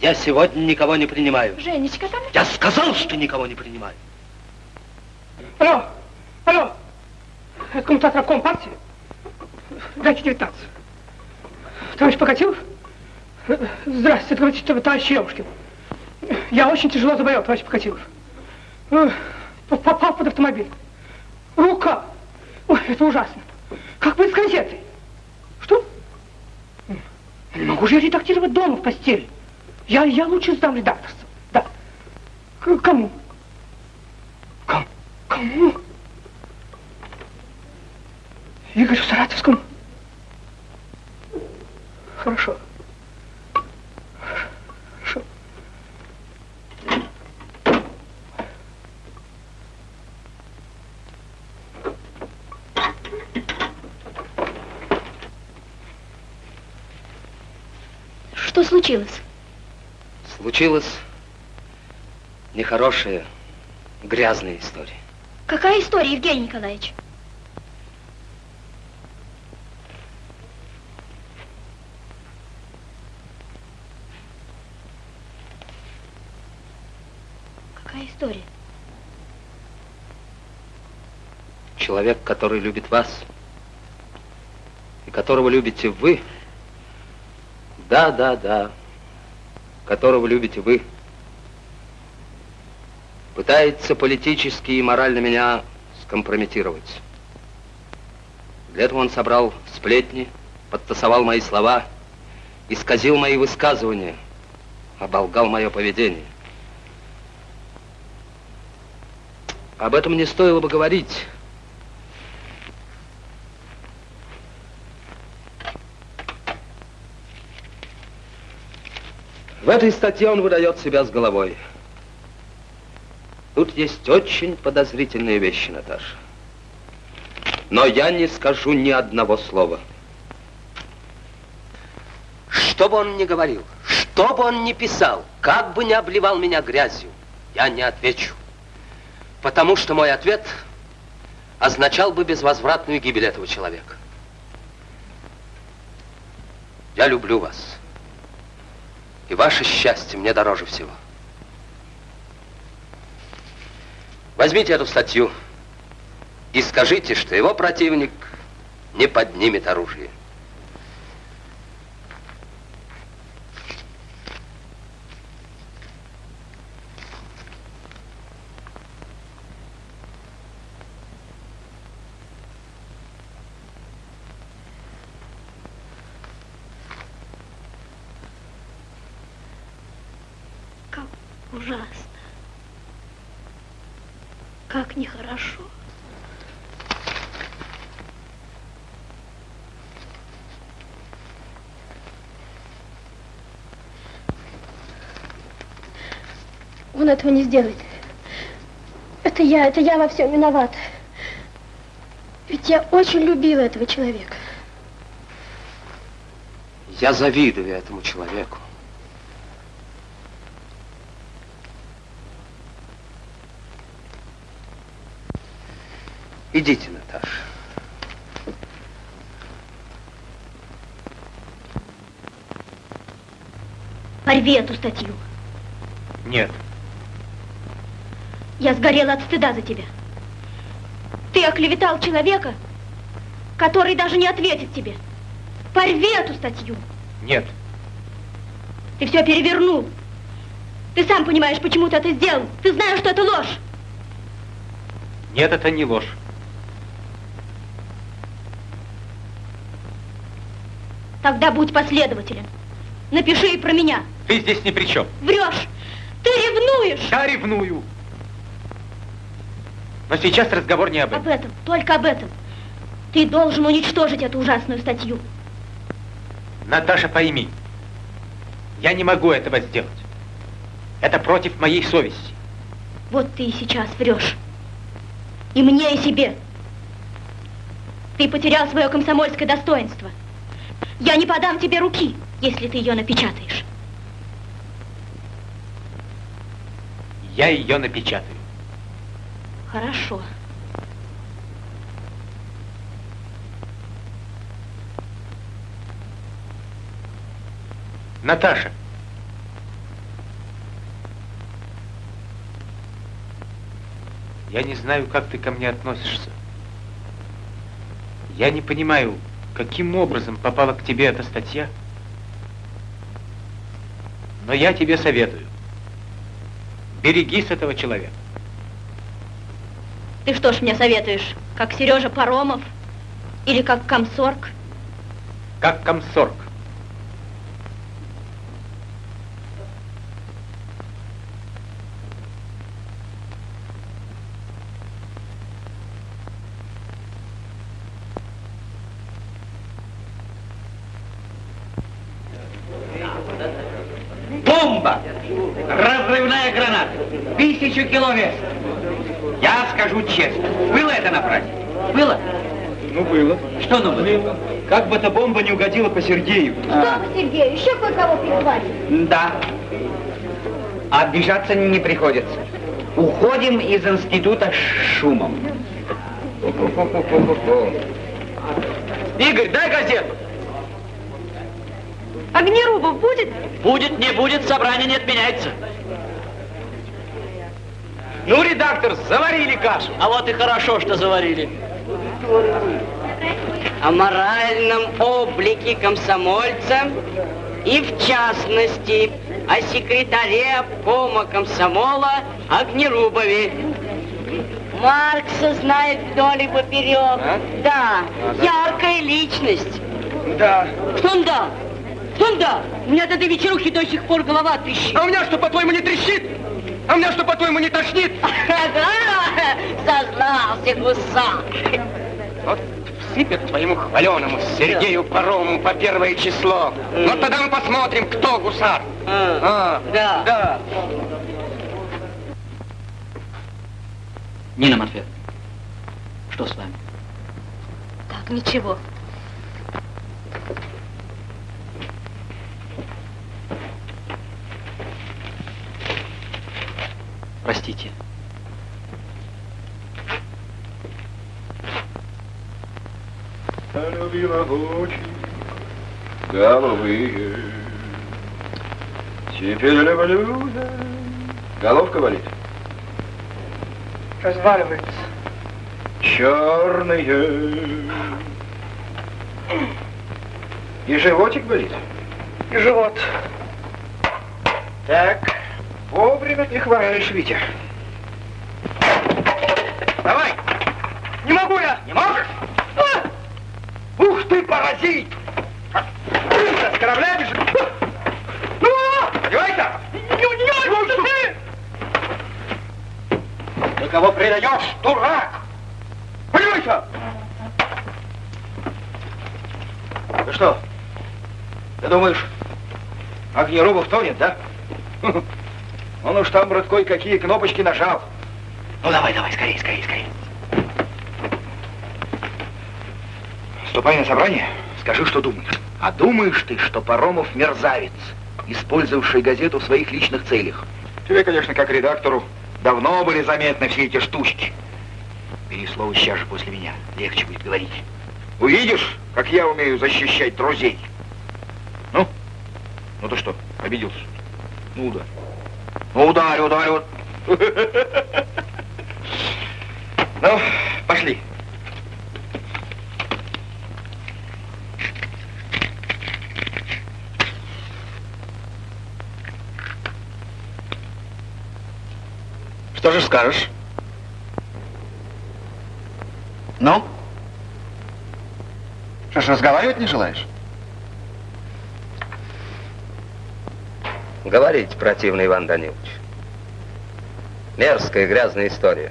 Я сегодня никого не принимаю. Женечка там? Я сказал, что никого не принимаю. Алло, алло. Это коммутатор обком партии? Дайте 19. Товарищ Покатилов? Здравствуйте, это говорит товарищ Елушкин. Я очень тяжело заболел, товарищ Покатилов. Э, Попал под автомобиль. Рука. Ой, это ужасно. Как быть с газетой? Не могу же я редактировать дома в постели. Я, я лучше сдам редакторство. Да. К кому? Кому? Кому? Игорю Саратовскому? Хорошо. Что случилось? Случилась нехорошая, грязная история. Какая история, Евгений Николаевич? Какая история? Человек, который любит вас, и которого любите вы, да, да, да, которого любите вы, пытается политически и морально меня скомпрометировать. Для этого он собрал сплетни, подтасовал мои слова, исказил мои высказывания, оболгал мое поведение. Об этом не стоило бы говорить. В этой статье он выдает себя с головой. Тут есть очень подозрительные вещи, Наташа. Но я не скажу ни одного слова. Что бы он ни говорил, что бы он ни писал, как бы ни обливал меня грязью, я не отвечу. Потому что мой ответ означал бы безвозвратную гибель этого человека. Я люблю вас. И ваше счастье мне дороже всего. Возьмите эту статью и скажите, что его противник не поднимет оружие. Как ужасно. Как нехорошо. Он этого не сделает. Это я, это я во всем виновата. Ведь я очень любила этого человека. Я завидую этому человеку. Идите, Наташа. Порви эту статью. Нет. Я сгорела от стыда за тебя. Ты оклеветал человека, который даже не ответит тебе. Порви эту статью. Нет. Ты все перевернул. Ты сам понимаешь, почему ты это сделал. Ты знаешь, что это ложь. Нет, это не ложь. Тогда будь последователен. Напиши и про меня. Ты здесь ни при чем. Врешь. Ты ревнуешь. Я ревную. Но сейчас разговор не об этом. Об этом, только об этом. Ты должен уничтожить эту ужасную статью. Наташа, пойми, я не могу этого сделать. Это против моей совести. Вот ты и сейчас врешь. И мне, и себе. Ты потерял свое комсомольское достоинство. Я не подам тебе руки, если ты ее напечатаешь. Я ее напечатаю. Хорошо. Наташа. Я не знаю, как ты ко мне относишься. Я не понимаю, каким образом попала к тебе эта статья. Но я тебе советую. Берегись этого человека. Ты что ж мне советуешь? Как Сережа Паромов? Или как комсорг? Как комсорг. Бомба! Разрывная граната! Тысячу километров! Я скажу честно, было это на празднике? Было? Ну, было. Что ну было? Как бы эта бомба не угодила по Сергею. Что вы, Сергей, еще кое-кого прихватили? Да. Обижаться не приходится. Уходим из института с шумом. Игорь, дай газету. Огнерубов будет? Будет, не будет, собрание не отменяется. Ну, редактор, заварили кашу. А вот и хорошо, что заварили. О моральном облике комсомольца и, в частности, о секретаре обкома комсомола Огнерубове. Маркса знает вдоль и поперек. Да, яркая личность. Да. Что он да? Что он да? У меня от этой вечерухи до сих пор голова трещит. А у меня что, по-твоему, не трещит? А у меня что, по-твоему, не тошнит? Да, сознался гусак. Вот всыпят твоему хваленому Сергею Парому по первое число. Вот тогда мы посмотрим, кто гусар. А, да. да. Нина Матвеевна, что с вами? Так, ничего. Простите. Любила очень головые. Теперь люблю я. Головка болит. Разваливается. Черные. И животик болит? И живот. Так, вовремя ты хватаешь, Витя. Давай! Не могу я! Не можешь? А! Ух ты, паразит! С корабля бежишь? Ну, одевайся! Чего ты? Ты кого предаешь, дурак? Одевайся! Ты что? Ты думаешь, Огнерубов тонет, да? Он уж там, брат, кое-какие кнопочки нажал. Ну, давай, давай, скорее, скорее, скорее. Ступай на собрание, скажи, что думаешь. А думаешь ты, что Паромов мерзавец, использовавший газету в своих личных целях? Тебе, конечно, как редактору, давно были заметны все эти штучки. Бери слово сейчас же после меня, легче будет говорить. Увидишь, как я умею защищать друзей. Ну? Ну ты что, обиделся? Ну, ударь. Ну, ударь, ударь. Ну, пошли. Что же скажешь? Ну? Что ж, разговаривать не желаешь? Говорите, противный Иван Данилович. Мерзкая, грязная история.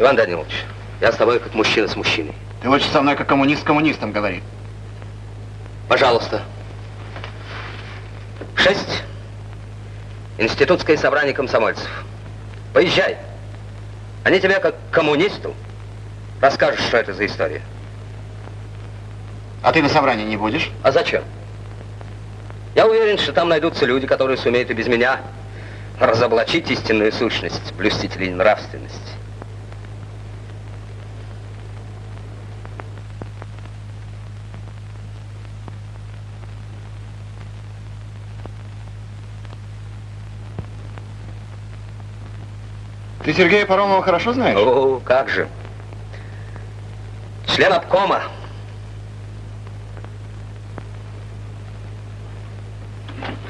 Иван Данилович, я с тобой как мужчина с мужчиной. Ты лучше со мной как коммунист с коммунистом говори. Пожалуйста. Шесть. Институтское собрание комсомольцев. Поезжай. Они тебе, как коммунисту, расскажут, что это за история. А ты на собрании не будешь? А зачем? Я уверен, что там найдутся люди, которые сумеют и без меня разоблачить истинную сущность блюстителей нравственности. Ты Сергея Паромова хорошо знаешь? О, как же. Член обкома.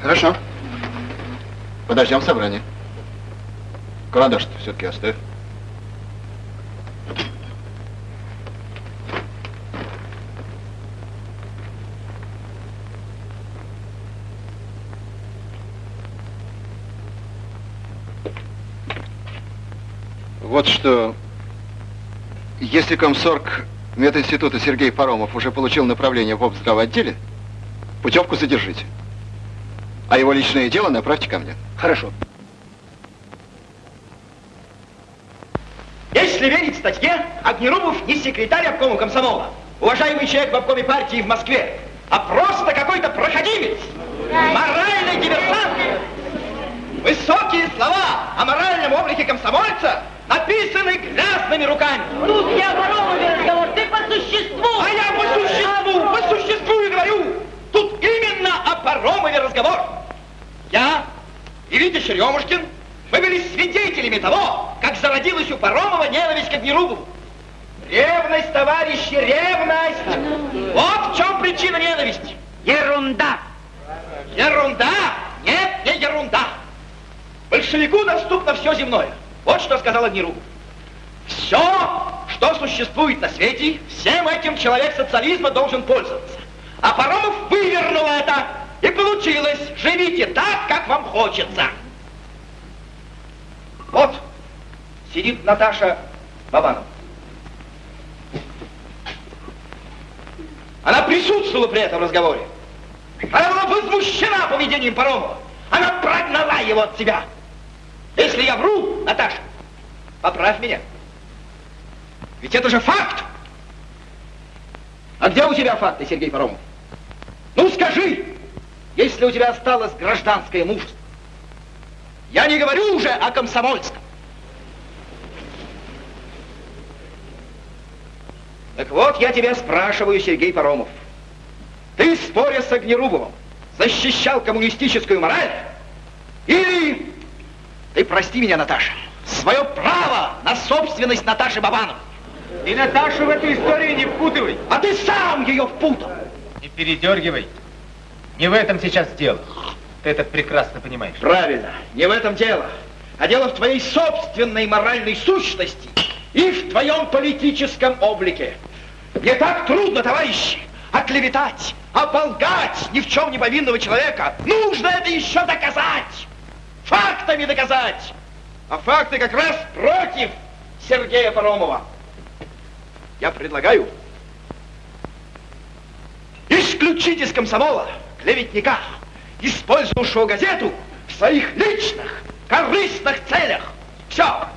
Хорошо. Подождем собрание. Карандаш-то все-таки оставь. Вот что, если комсорг мединститута Сергей Паромов уже получил направление в обздравотделе, путевку задержите. А его личное дело направьте ко мне. Хорошо. Если верить статье, Огнерубов не секретарь обкома комсомола, уважаемый человек в обкоме партии в Москве, а просто какой-то проходимец, моральный диверсант. Высокие слова о моральном облике комсомольца написаны грязными руками. Тут о Воровове разговор, ты по существу. А я по существу, по существу и говорю. Тут именно о Паромове разговор. Я и Витя Черемушкин, мы были свидетелями того, как зародилась у Паромова ненависть к Огнерубову. Ревность, товарищи, ревность! Вот в чем причина ненависти. Ерунда! Ерунда? Нет, не ерунда. Большевику доступно все земное. Вот что сказал Огнерубов. Все, что существует на свете, всем этим человек социализма должен пользоваться. А Паромов вывернул это, и получилось. Живите так, как вам хочется. Вот сидит Наташа Бабанова. Она присутствовала при этом разговоре. Она была возмущена поведением Паромова. Она прогнала его от себя. Если я вру, Наташа, поправь меня. Ведь это же факт. А где у тебя факты, Сергей Паромов? Ну скажи, если у тебя осталось гражданское мужество. Я не говорю уже о комсомольском. Так вот, я тебя спрашиваю, Сергей Паромов. Ты, споря с Огнерубовым, защищал коммунистическую мораль? Или ты, прости меня, Наташа, свое право на собственность Наташи Бабанов? Ты Наташу в эту историю не впутывай. А ты сам ее впутал. Не передергивай. Не в этом сейчас дело. Ты это прекрасно понимаешь. Правильно, не в этом дело. А дело в твоей собственной моральной сущности и в твоем политическом облике. Не так трудно, товарищи, оклеветать, оболгать ни в чем не повинного человека. Нужно это еще доказать. Фактами доказать. А факты как раз против Сергея Паромова. Я предлагаю исключить из комсомола клеветника, использовавшего газету в своих личных корыстных целях. Все.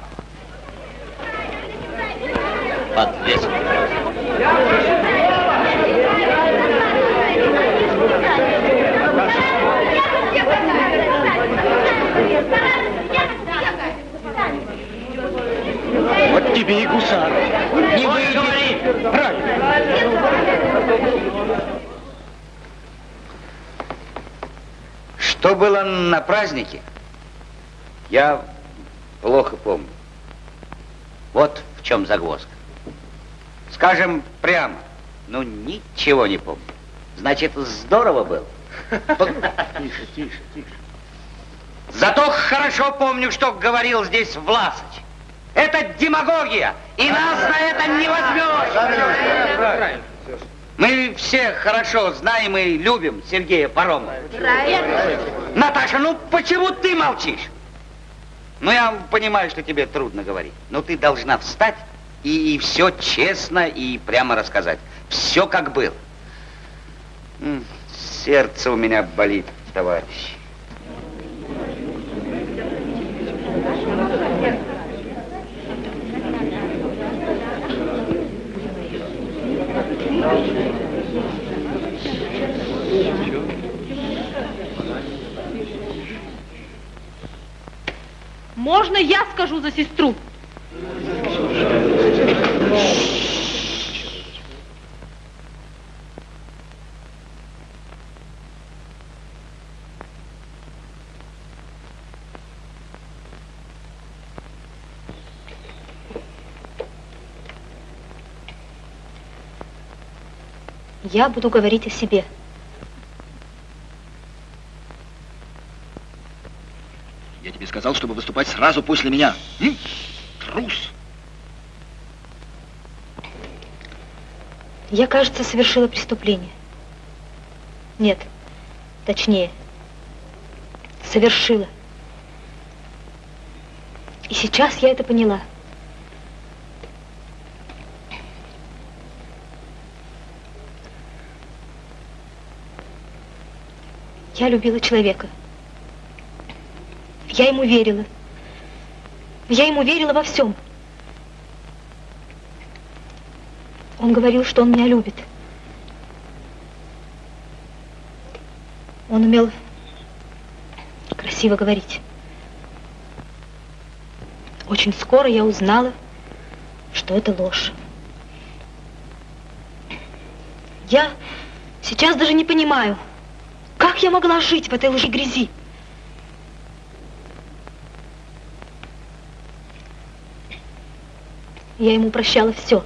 Подвесил. Вот тебе и гусар. Не выйдет. Правильно. Что было на празднике, я плохо помню. Вот в чем загвоздка. Скажем прямо, ну ничего не помню. Значит, здорово было. Тише, тише, тише. Зато хорошо помню, что говорил здесь Власыч. Это демагогия, и нас на это не возьмешь. Мы все хорошо знаем и любим Сергея Паромова. Наташа, ну почему ты молчишь? Ну, я понимаю, что тебе трудно говорить, но ты должна встать и, все честно и прямо рассказать. Все как было. Сердце у меня болит, товарищ. Можно я скажу за сестру? Я буду говорить о себе. Я тебе сказал, чтобы выступать сразу после меня. М? Трус. Я, кажется, совершила преступление. Нет, точнее, совершила. И сейчас я это поняла. Я любила человека. Я ему верила. Я ему верила во всем. Он говорил, что он меня любит. Он умел красиво говорить. Очень скоро я узнала, что это ложь. Я сейчас даже не понимаю, я могла жить в этой лжи грязи. Я ему прощала все.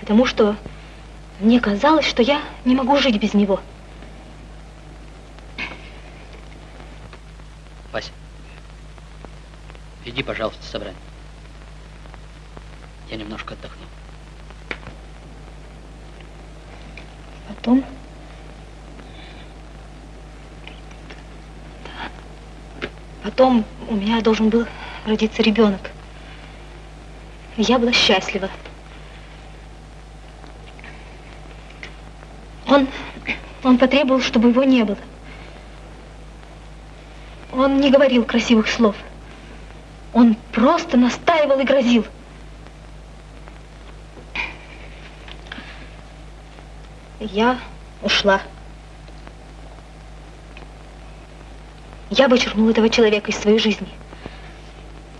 Потому что мне казалось, что я не могу жить без него. Вася, иди, пожалуйста, в собрание. Я немножко отдохну. Потом... Потом у меня должен был родиться ребенок. Я была счастлива. Он, он потребовал, чтобы его не было. Он не говорил красивых слов. Он просто настаивал и грозил. Я ушла. Я вычеркнула этого человека из своей жизни.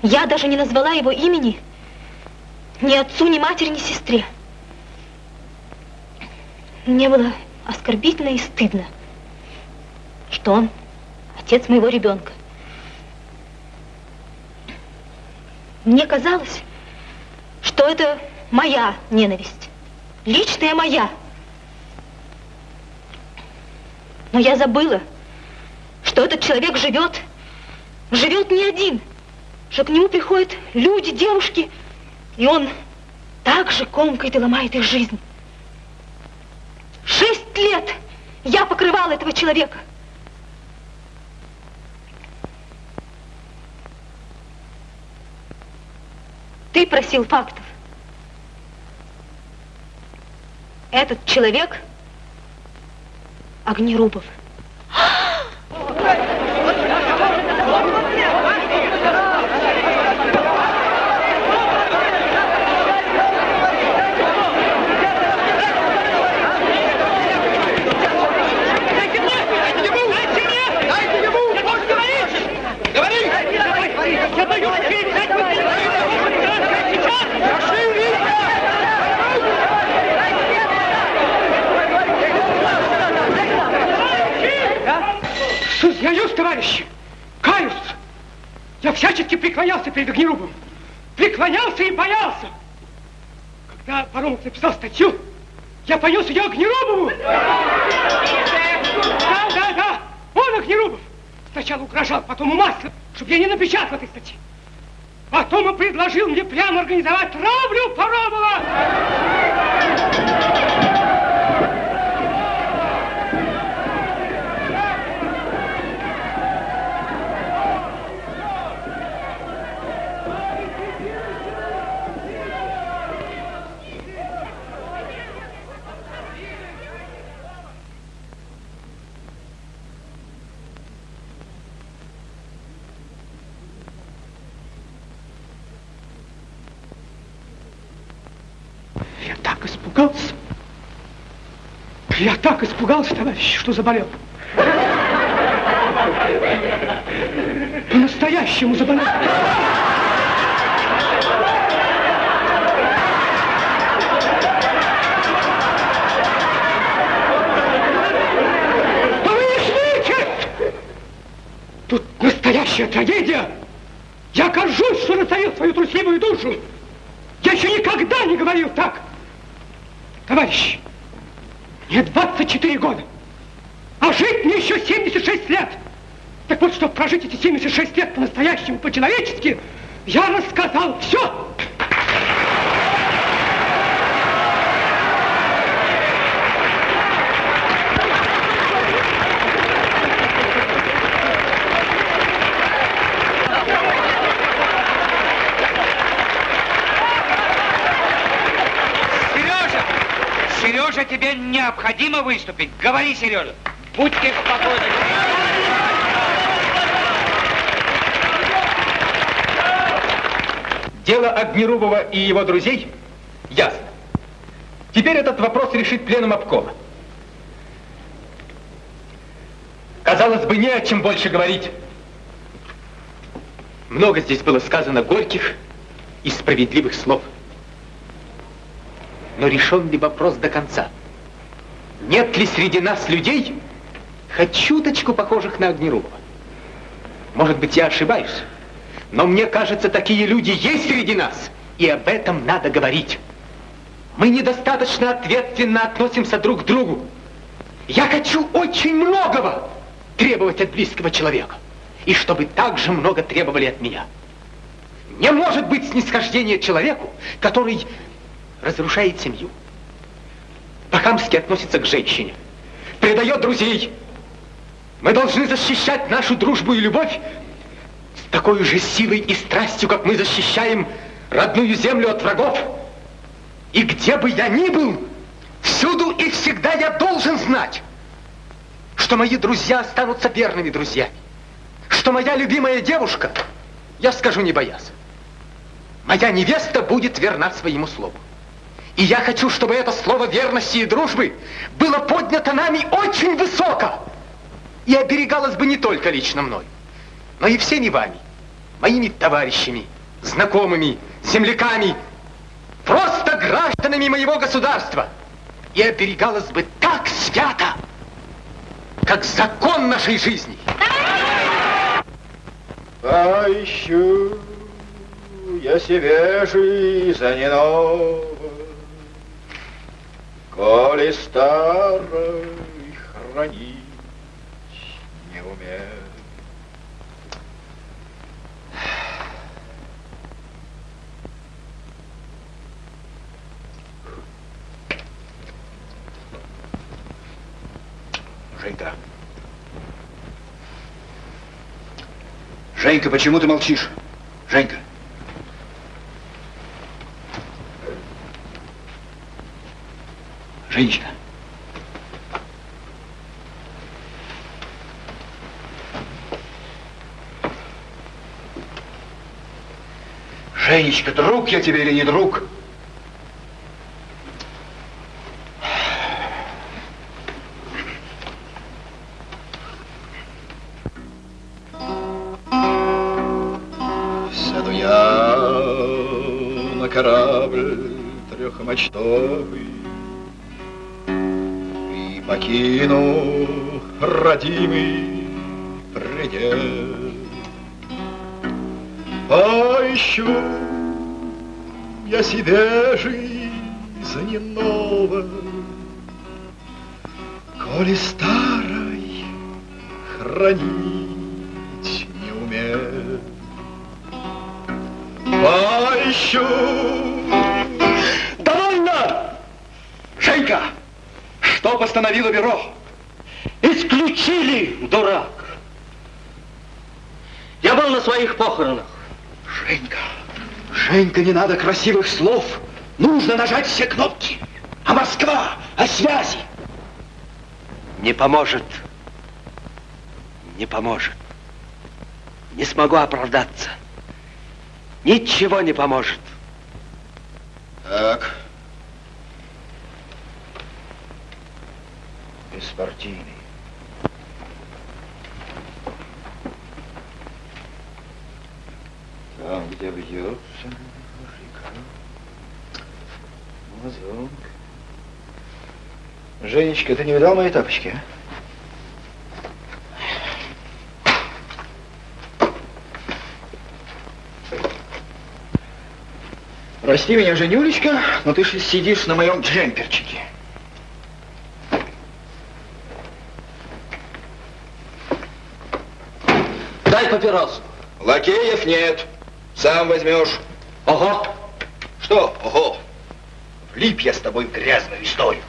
Я даже не назвала его имени ни отцу, ни матери, ни сестре. Мне было оскорбительно и стыдно, что он отец моего ребенка. Мне казалось, что это моя ненависть, личная моя. Но я забыла, что этот человек живет, живет не один, что к нему приходят люди, девушки, и он так же комкает и ломает их жизнь. Шесть лет я покрывала этого человека. Ты просил фактов. Этот человек Огнерубов. Товарищи, каюсь. Я всячески преклонялся перед Огнерубом. Преклонялся и боялся. Когда Паромов написал статью, я понес ее Огнерубову. Да, да, да, он Огнерубов. Сначала угрожал, потом умаслил, чтобы я не напечатал этой статьи. Потом он предложил мне прямо организовать травлю Паромова. Я так испугался. Я так испугался, товарищ, что заболел. По-настоящему заболел. Тут настоящая трагедия. Я горжусь, что натворил свою трусливую душу. Я еще никогда не говорил так. Товарищи, мне 24 года, а жить мне еще 76 лет. Так вот, чтобы прожить эти 76 лет по-настоящему, по-человечески, я рассказал все. Сережа! Сережа, тебе необходимо выступить. Говори, Сережа. Будьте спокойны. Дело Огнерубова и его друзей ясно. Теперь этот вопрос решит пленум обкома. Казалось бы, не о чем больше говорить. Много здесь было сказано горьких и справедливых слов. Но решен ли вопрос до конца? Нет ли среди нас людей, хоть чуточку похожих на Огнерубова? Может быть, я ошибаюсь, но мне кажется, такие люди есть среди нас, и об этом надо говорить. Мы недостаточно ответственно относимся друг к другу. Я хочу очень многого требовать от близкого человека. И чтобы так же много требовали от меня. Не может быть снисхождения человеку, который разрушает семью. По-хамски относится к женщине. Предает друзей. Мы должны защищать нашу дружбу и любовь с такой же силой и страстью, как мы защищаем родную землю от врагов. И где бы я ни был, всюду и всегда я должен знать, что мои друзья останутся верными друзьями, что моя любимая девушка, я скажу не боясь, моя невеста будет верна своему слову. И я хочу, чтобы это слово верности и дружбы было поднято нами очень высоко и оберегалось бы не только лично мной, но и всеми вами, моими товарищами, знакомыми, земляками, просто гражданами моего государства. И оберегалось бы так свято, как закон нашей жизни. Поищу я себе жизнь новую, коли старой хранить не умею. Женька. Женька, почему ты молчишь? Женька. Женечка. Женечка, друг я тебе или не друг? Сяду я на корабль трехмачтовый покину родимый предел Поищу я себе жизни новой Коли старой хранить не умею Поищу. Довольно! Женька, что постановило бюро? Исключили, дурак! Я был на своих похоронах. Женька, Женька, не надо красивых слов. Нужно нажать все кнопки. А Москва, о связи. Не поможет. Не поможет. Не смогу оправдаться. Ничего не поможет. Так. Беспартийный. Там, где бьется река, мазок. Женечка, ты не видал мои тапочки, а? Прости меня, Женюлечка, но ты же сидишь на моем джемперчике. Дай папиросу. Лакеев нет. Сам возьмешь. Ого. Что? Ого. Влип я с тобой в грязную историю.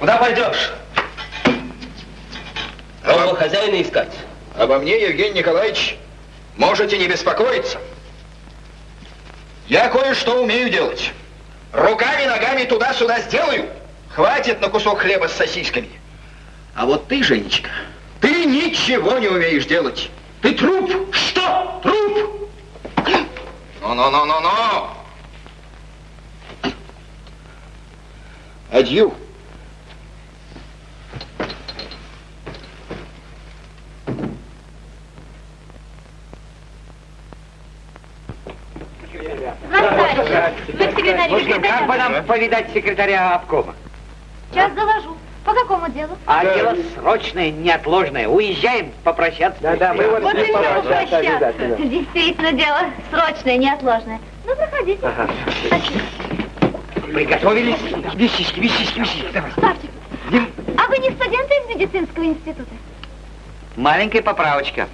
Куда пойдешь? Нового хозяина искать. Обо мне, Евгений Николаевич, можете не беспокоиться. Я кое-что умею делать. Руками, ногами туда-сюда сделаю, Хватит на кусок хлеба с сосисками. А вот ты, Женечка, ты ничего не умеешь делать. Ты труп. Что? Труп? Ну-ну-ну-ну-ну. Адью. Можно, как бы нам повидать секретаря обкома? Сейчас доложу. По какому делу? А дело срочное, неотложное. Уезжаем попрощаться. Да, да, мы Вот и все попрощаться. Действительно, дело срочное, неотложное. Ну, проходите. Приготовились? Вещички, вещички, вещички. Давай. Ставьте. А вы не студенты из медицинского института? Маленькая поправочка.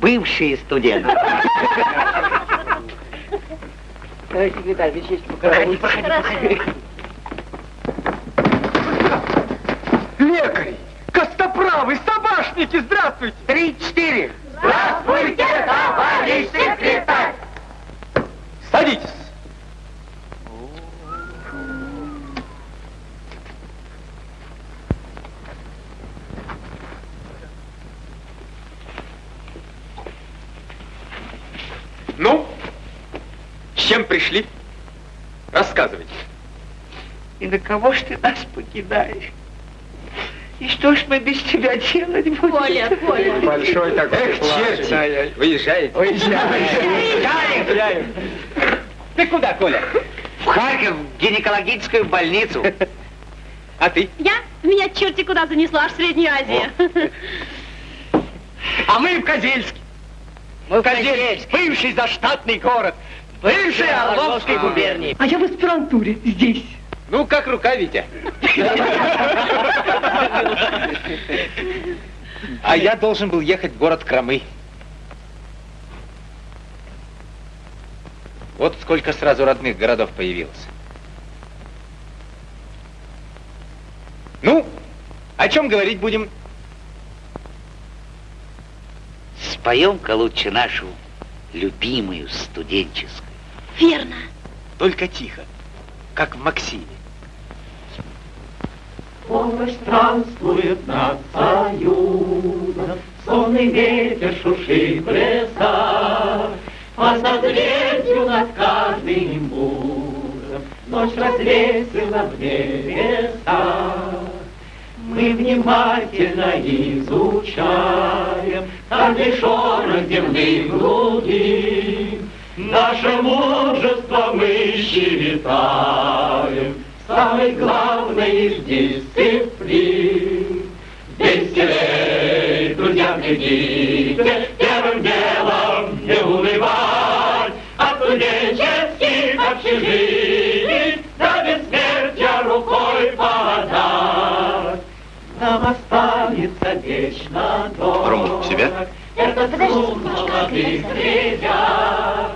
Бывшие студенты. Товарищ секретарь, вещички Проходи, проходи, проходи. Лекарь! Костоправы, собашники, здравствуйте! Три-четыре! Здравствуйте, товарищ секретарь! Садитесь! Ну, с чем пришли? Рассказывайте. И на кого ж ты нас покидаешь? И что ж мы без тебя делать будем? Коля, Коля. Большой такой. Эх, черти, выезжаете. Уезжаем. Ты куда, Коля? В Харьков, в гинекологическую больницу. А ты? Я? Меня черти куда занесла, аж в Среднюю Азию. А мы в Козельске. Мы в Козельск, бывший заштатный город, бывший Орловской губернии. А я в аспирантуре здесь. Ну, как рука, Витя. А я должен был ехать в город Крамы. Вот сколько сразу родных городов появилось. Ну, о чем говорить будем? Споем-ка лучше нашу любимую студенческую. Верно. Только тихо, как в Максиме. Помощь странствует над Союзом, Сонный ветер шушит в лесах, По созвездию над каждым буром Ночь развесила в небесах. Мы внимательно изучаем Каждый шорох земных глубин, Наше мужество мы считаем Самой главной из дисциплин. Веселей, друзья, глядите, Первым делом не унывать, От студенческих общежитий До бессмертия рукой подать. Нам останется вечно дорог Рома, в себя? Это труд молодых ребят.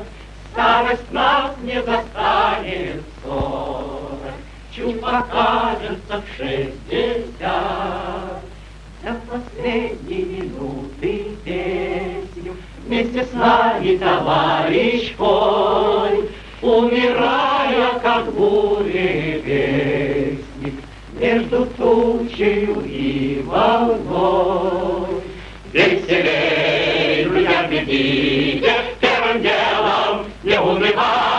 Старость нас не застанет Чуть покажется в шестьдесят. До последней минуты песню Вместе с нами, товарищ Коль, Умирая, как буревестник, Между тучею и волной. Веселей, друзья, бегите, Первым делом не унывать,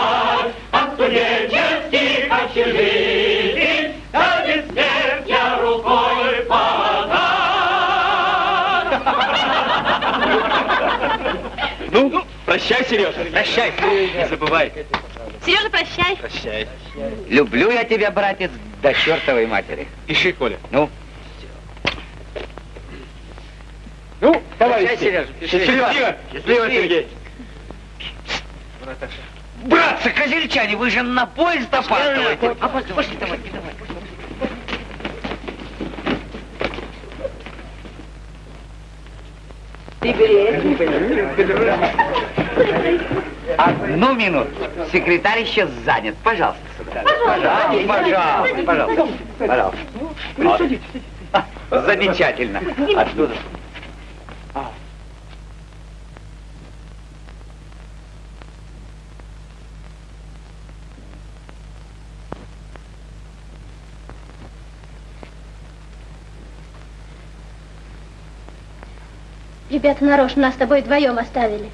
Ну, прощай, Сережа. Прощай. Не забывай. Сережа, прощай. Прощай. Люблю я тебя, братец, до чертовой матери. Пиши, Коля. Ну, Ну, товарищи. Прощай, Сережа, пиши. Счастливо. Счастливо. Счастливо, Сергей. братцы, козельчане, вы же на поезд опаздываете. Опаздываете. Пошли, давайте, Одну минуту. Секретарь еще занят. Пожалуйста. Пожалуйста. Пожалуйста, пожалуйста. Пожалуйста. Ну, Вот. Замечательно. Оттуда. Ребята нарочно нас с тобой вдвоем оставили.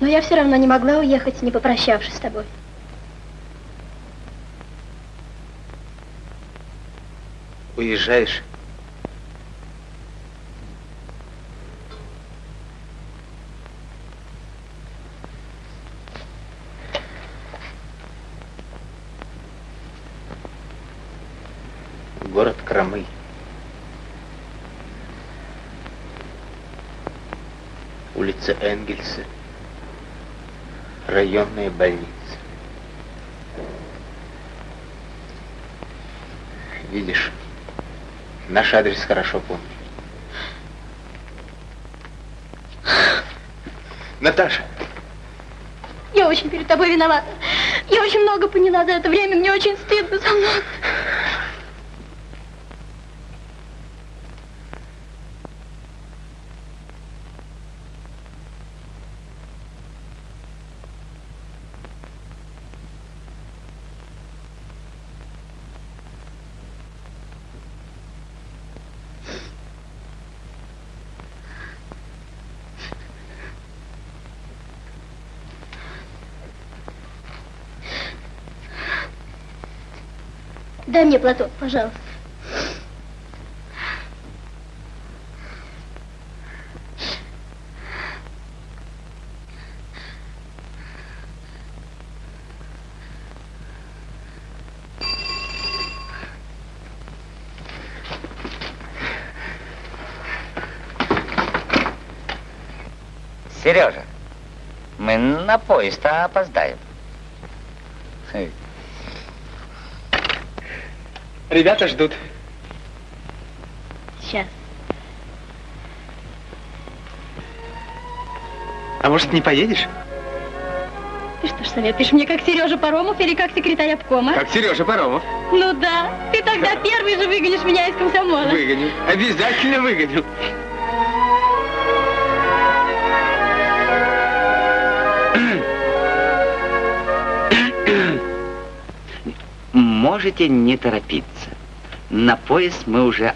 Но я все равно не могла уехать, не попрощавшись с тобой. Уезжаешь? Город Крамы. Улица Энгельса. Районная больница. Видишь, наш адрес хорошо помню. Наташа, Я очень перед тобой виновата. Я очень много поняла за это время. Мне очень стыдно за мной. Дай мне платок, пожалуйста. Сережа, мы на поезд опоздаем. Ребята ждут. Сейчас. А может, не поедешь? Ты что ж советуешь мне, как Сережа Паромов или как секретарь обкома? Как Сережа Паромов. Ну да, ты тогда первый же выгонишь меня из комсомола. Выгоню. Обязательно выгоню. Можете не торопиться. На поезд мы уже.